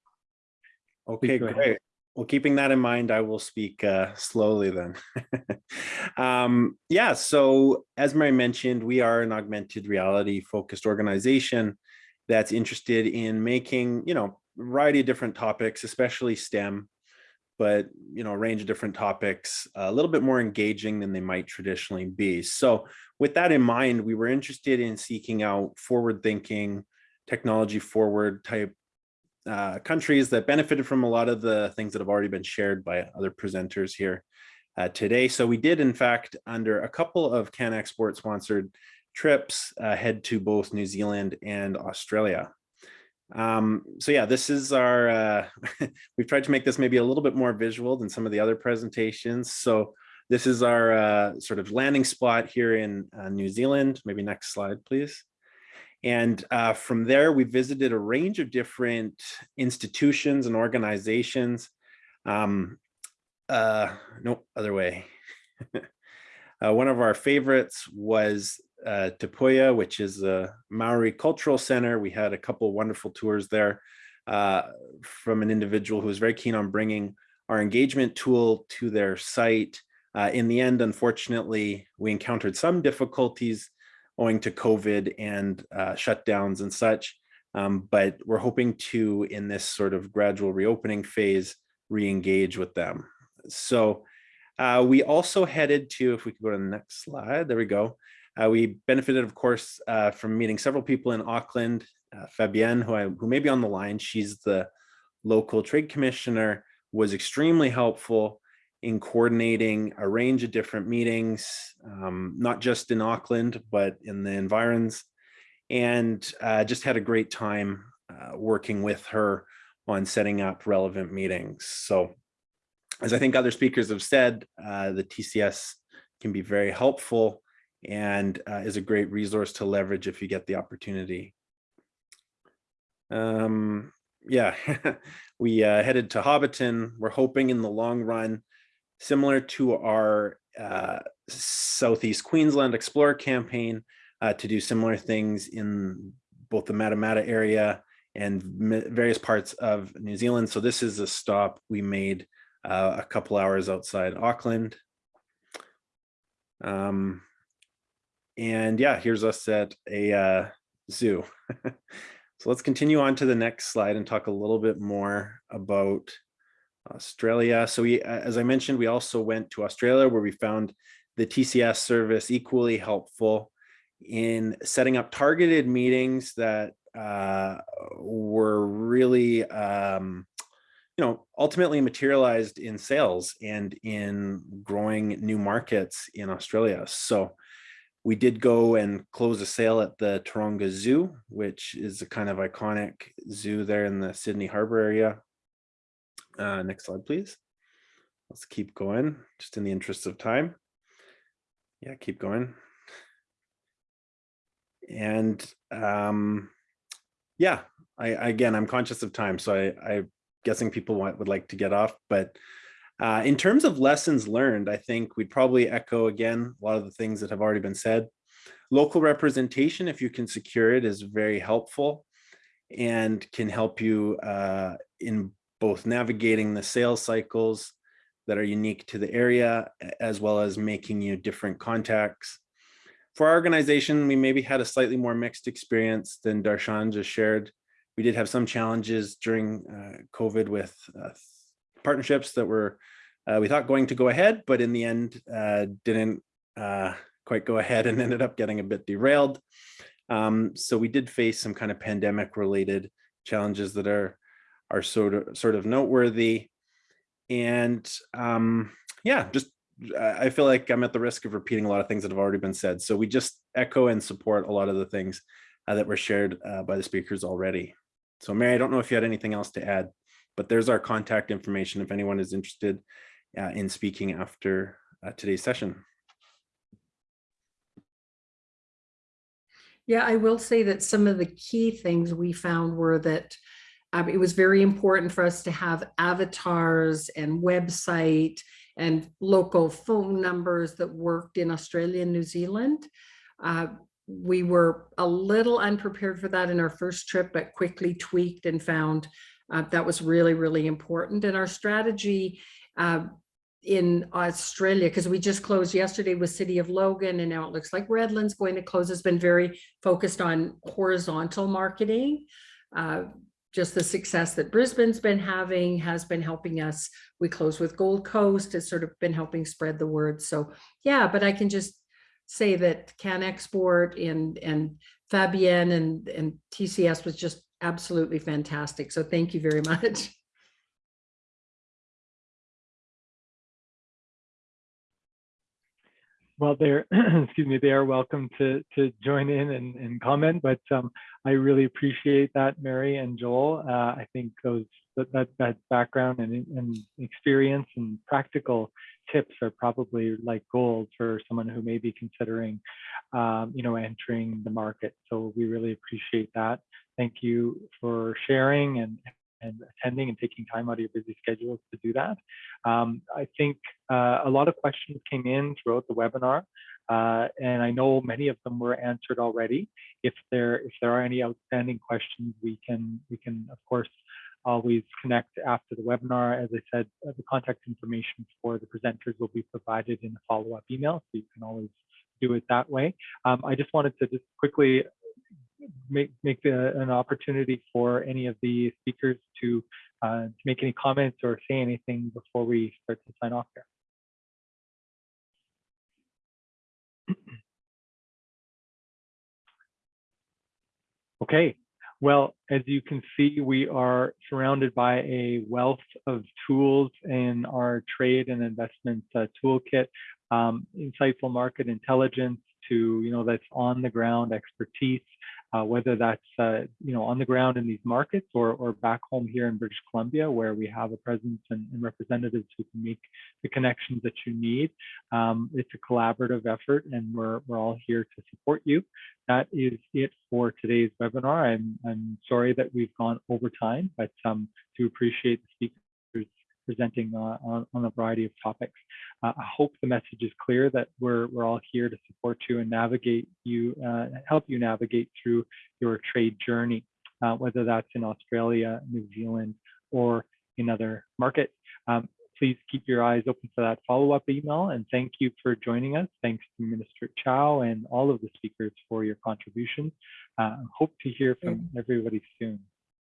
Okay, go ahead. great. Well, keeping that in mind, I will speak uh, slowly then. um, yeah, so as Mary mentioned, we are an augmented reality focused organization that's interested in making, you know, a variety of different topics, especially STEM, but, you know, a range of different topics, a little bit more engaging than they might traditionally be. So with that in mind, we were interested in seeking out forward thinking, technology forward type uh, countries that benefited from a lot of the things that have already been shared by other presenters here uh, today. So we did, in fact, under a couple of CanExport sponsored trips, uh, head to both New Zealand and Australia. Um, so yeah, this is our, uh, we've tried to make this maybe a little bit more visual than some of the other presentations. So this is our uh, sort of landing spot here in uh, New Zealand. Maybe next slide, please. And uh, from there, we visited a range of different institutions and organizations. Um, uh, no, other way. uh, one of our favorites was uh, which is a Maori cultural center. We had a couple wonderful tours there uh, from an individual who was very keen on bringing our engagement tool to their site. Uh, in the end, unfortunately, we encountered some difficulties owing to COVID and uh, shutdowns and such. Um, but we're hoping to, in this sort of gradual reopening phase, re-engage with them. So uh, we also headed to, if we could go to the next slide, there we go. Uh, we benefited, of course, uh, from meeting several people in Auckland. Uh, Fabienne, who, I, who may be on the line, she's the local trade commissioner, was extremely helpful in coordinating a range of different meetings, um, not just in Auckland, but in the environs, and uh, just had a great time uh, working with her on setting up relevant meetings. So as I think other speakers have said, uh, the TCS can be very helpful and uh, is a great resource to leverage if you get the opportunity. Um, yeah, we uh, headed to Hobbiton. We're hoping in the long run, similar to our uh, Southeast Queensland Explorer campaign, uh, to do similar things in both the Matamata area and various parts of New Zealand. So this is a stop we made uh, a couple hours outside Auckland. Um, and yeah, here's us at a uh, zoo. so let's continue on to the next slide and talk a little bit more about Australia. So we, as I mentioned, we also went to Australia where we found the TCS service equally helpful in setting up targeted meetings that uh, were really, um, you know, ultimately materialized in sales and in growing new markets in Australia. So we did go and close a sale at the Taronga Zoo, which is a kind of iconic zoo there in the Sydney Harbor area. Uh, next slide, please. Let's keep going, just in the interest of time. Yeah, keep going. and um, yeah, I again, I'm conscious of time, so I, I'm guessing people want, would like to get off. But uh, in terms of lessons learned, I think we'd probably echo again a lot of the things that have already been said. Local representation, if you can secure it, is very helpful and can help you uh, in both navigating the sales cycles that are unique to the area, as well as making you different contacts. For our organization, we maybe had a slightly more mixed experience than Darshan just shared. We did have some challenges during uh, COVID with uh, partnerships that were, uh, we thought going to go ahead, but in the end uh, didn't uh, quite go ahead and ended up getting a bit derailed. Um, so we did face some kind of pandemic related challenges that are, are sort of, sort of noteworthy. And um, yeah, just I feel like I'm at the risk of repeating a lot of things that have already been said. So we just echo and support a lot of the things uh, that were shared uh, by the speakers already. So Mary, I don't know if you had anything else to add, but there's our contact information if anyone is interested uh, in speaking after uh, today's session. Yeah, I will say that some of the key things we found were that um, it was very important for us to have avatars and website and local phone numbers that worked in Australia and New Zealand. Uh, we were a little unprepared for that in our first trip, but quickly tweaked and found uh, that was really, really important. And our strategy uh, in Australia, because we just closed yesterday with City of Logan, and now it looks like Redlands going to close, has been very focused on horizontal marketing. Just the success that Brisbane's been having has been helping us. We close with Gold Coast has sort of been helping spread the word. So yeah, but I can just say that CanExport and, and Fabienne and, and TCS was just absolutely fantastic. So thank you very much. Well, they're, excuse me, they are welcome to, to join in and, and comment, but um, I really appreciate that, Mary and Joel. Uh, I think those that, that, that background and, and experience and practical tips are probably like gold for someone who may be considering, um, you know, entering the market. So we really appreciate that. Thank you for sharing and, and attending and taking time out of your busy schedules to do that. Um, I think uh, a lot of questions came in throughout the webinar, uh, and I know many of them were answered already. If there if there are any outstanding questions, we can we can of course always connect after the webinar. As I said, uh, the contact information for the presenters will be provided in a follow-up email, so you can always do it that way. Um, I just wanted to just quickly make make the, an opportunity for any of the speakers to, uh, make any comments or say anything before we start to sign off here. Okay, well, as you can see, we are surrounded by a wealth of tools in our trade and investment uh, toolkit, um, insightful market intelligence to, you know, that's on the ground expertise, uh, whether that's, uh, you know, on the ground in these markets or, or back home here in British Columbia, where we have a presence and, and representatives who can make the connections that you need. Um, it's a collaborative effort and we're, we're all here to support you. That is it for today's webinar. I'm, I'm sorry that we've gone over time, but um, do appreciate the speakers presenting uh, on, on a variety of topics. Uh, I hope the message is clear that we're, we're all here to support you and navigate you, uh, help you navigate through your trade journey, uh, whether that's in Australia, New Zealand, or in other markets. Um, please keep your eyes open for that follow-up email and thank you for joining us. Thanks to Minister Chow and all of the speakers for your contributions. Uh, hope to hear from everybody soon.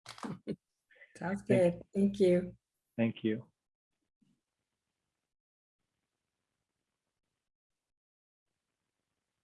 Sounds good. Thank you. Thank you.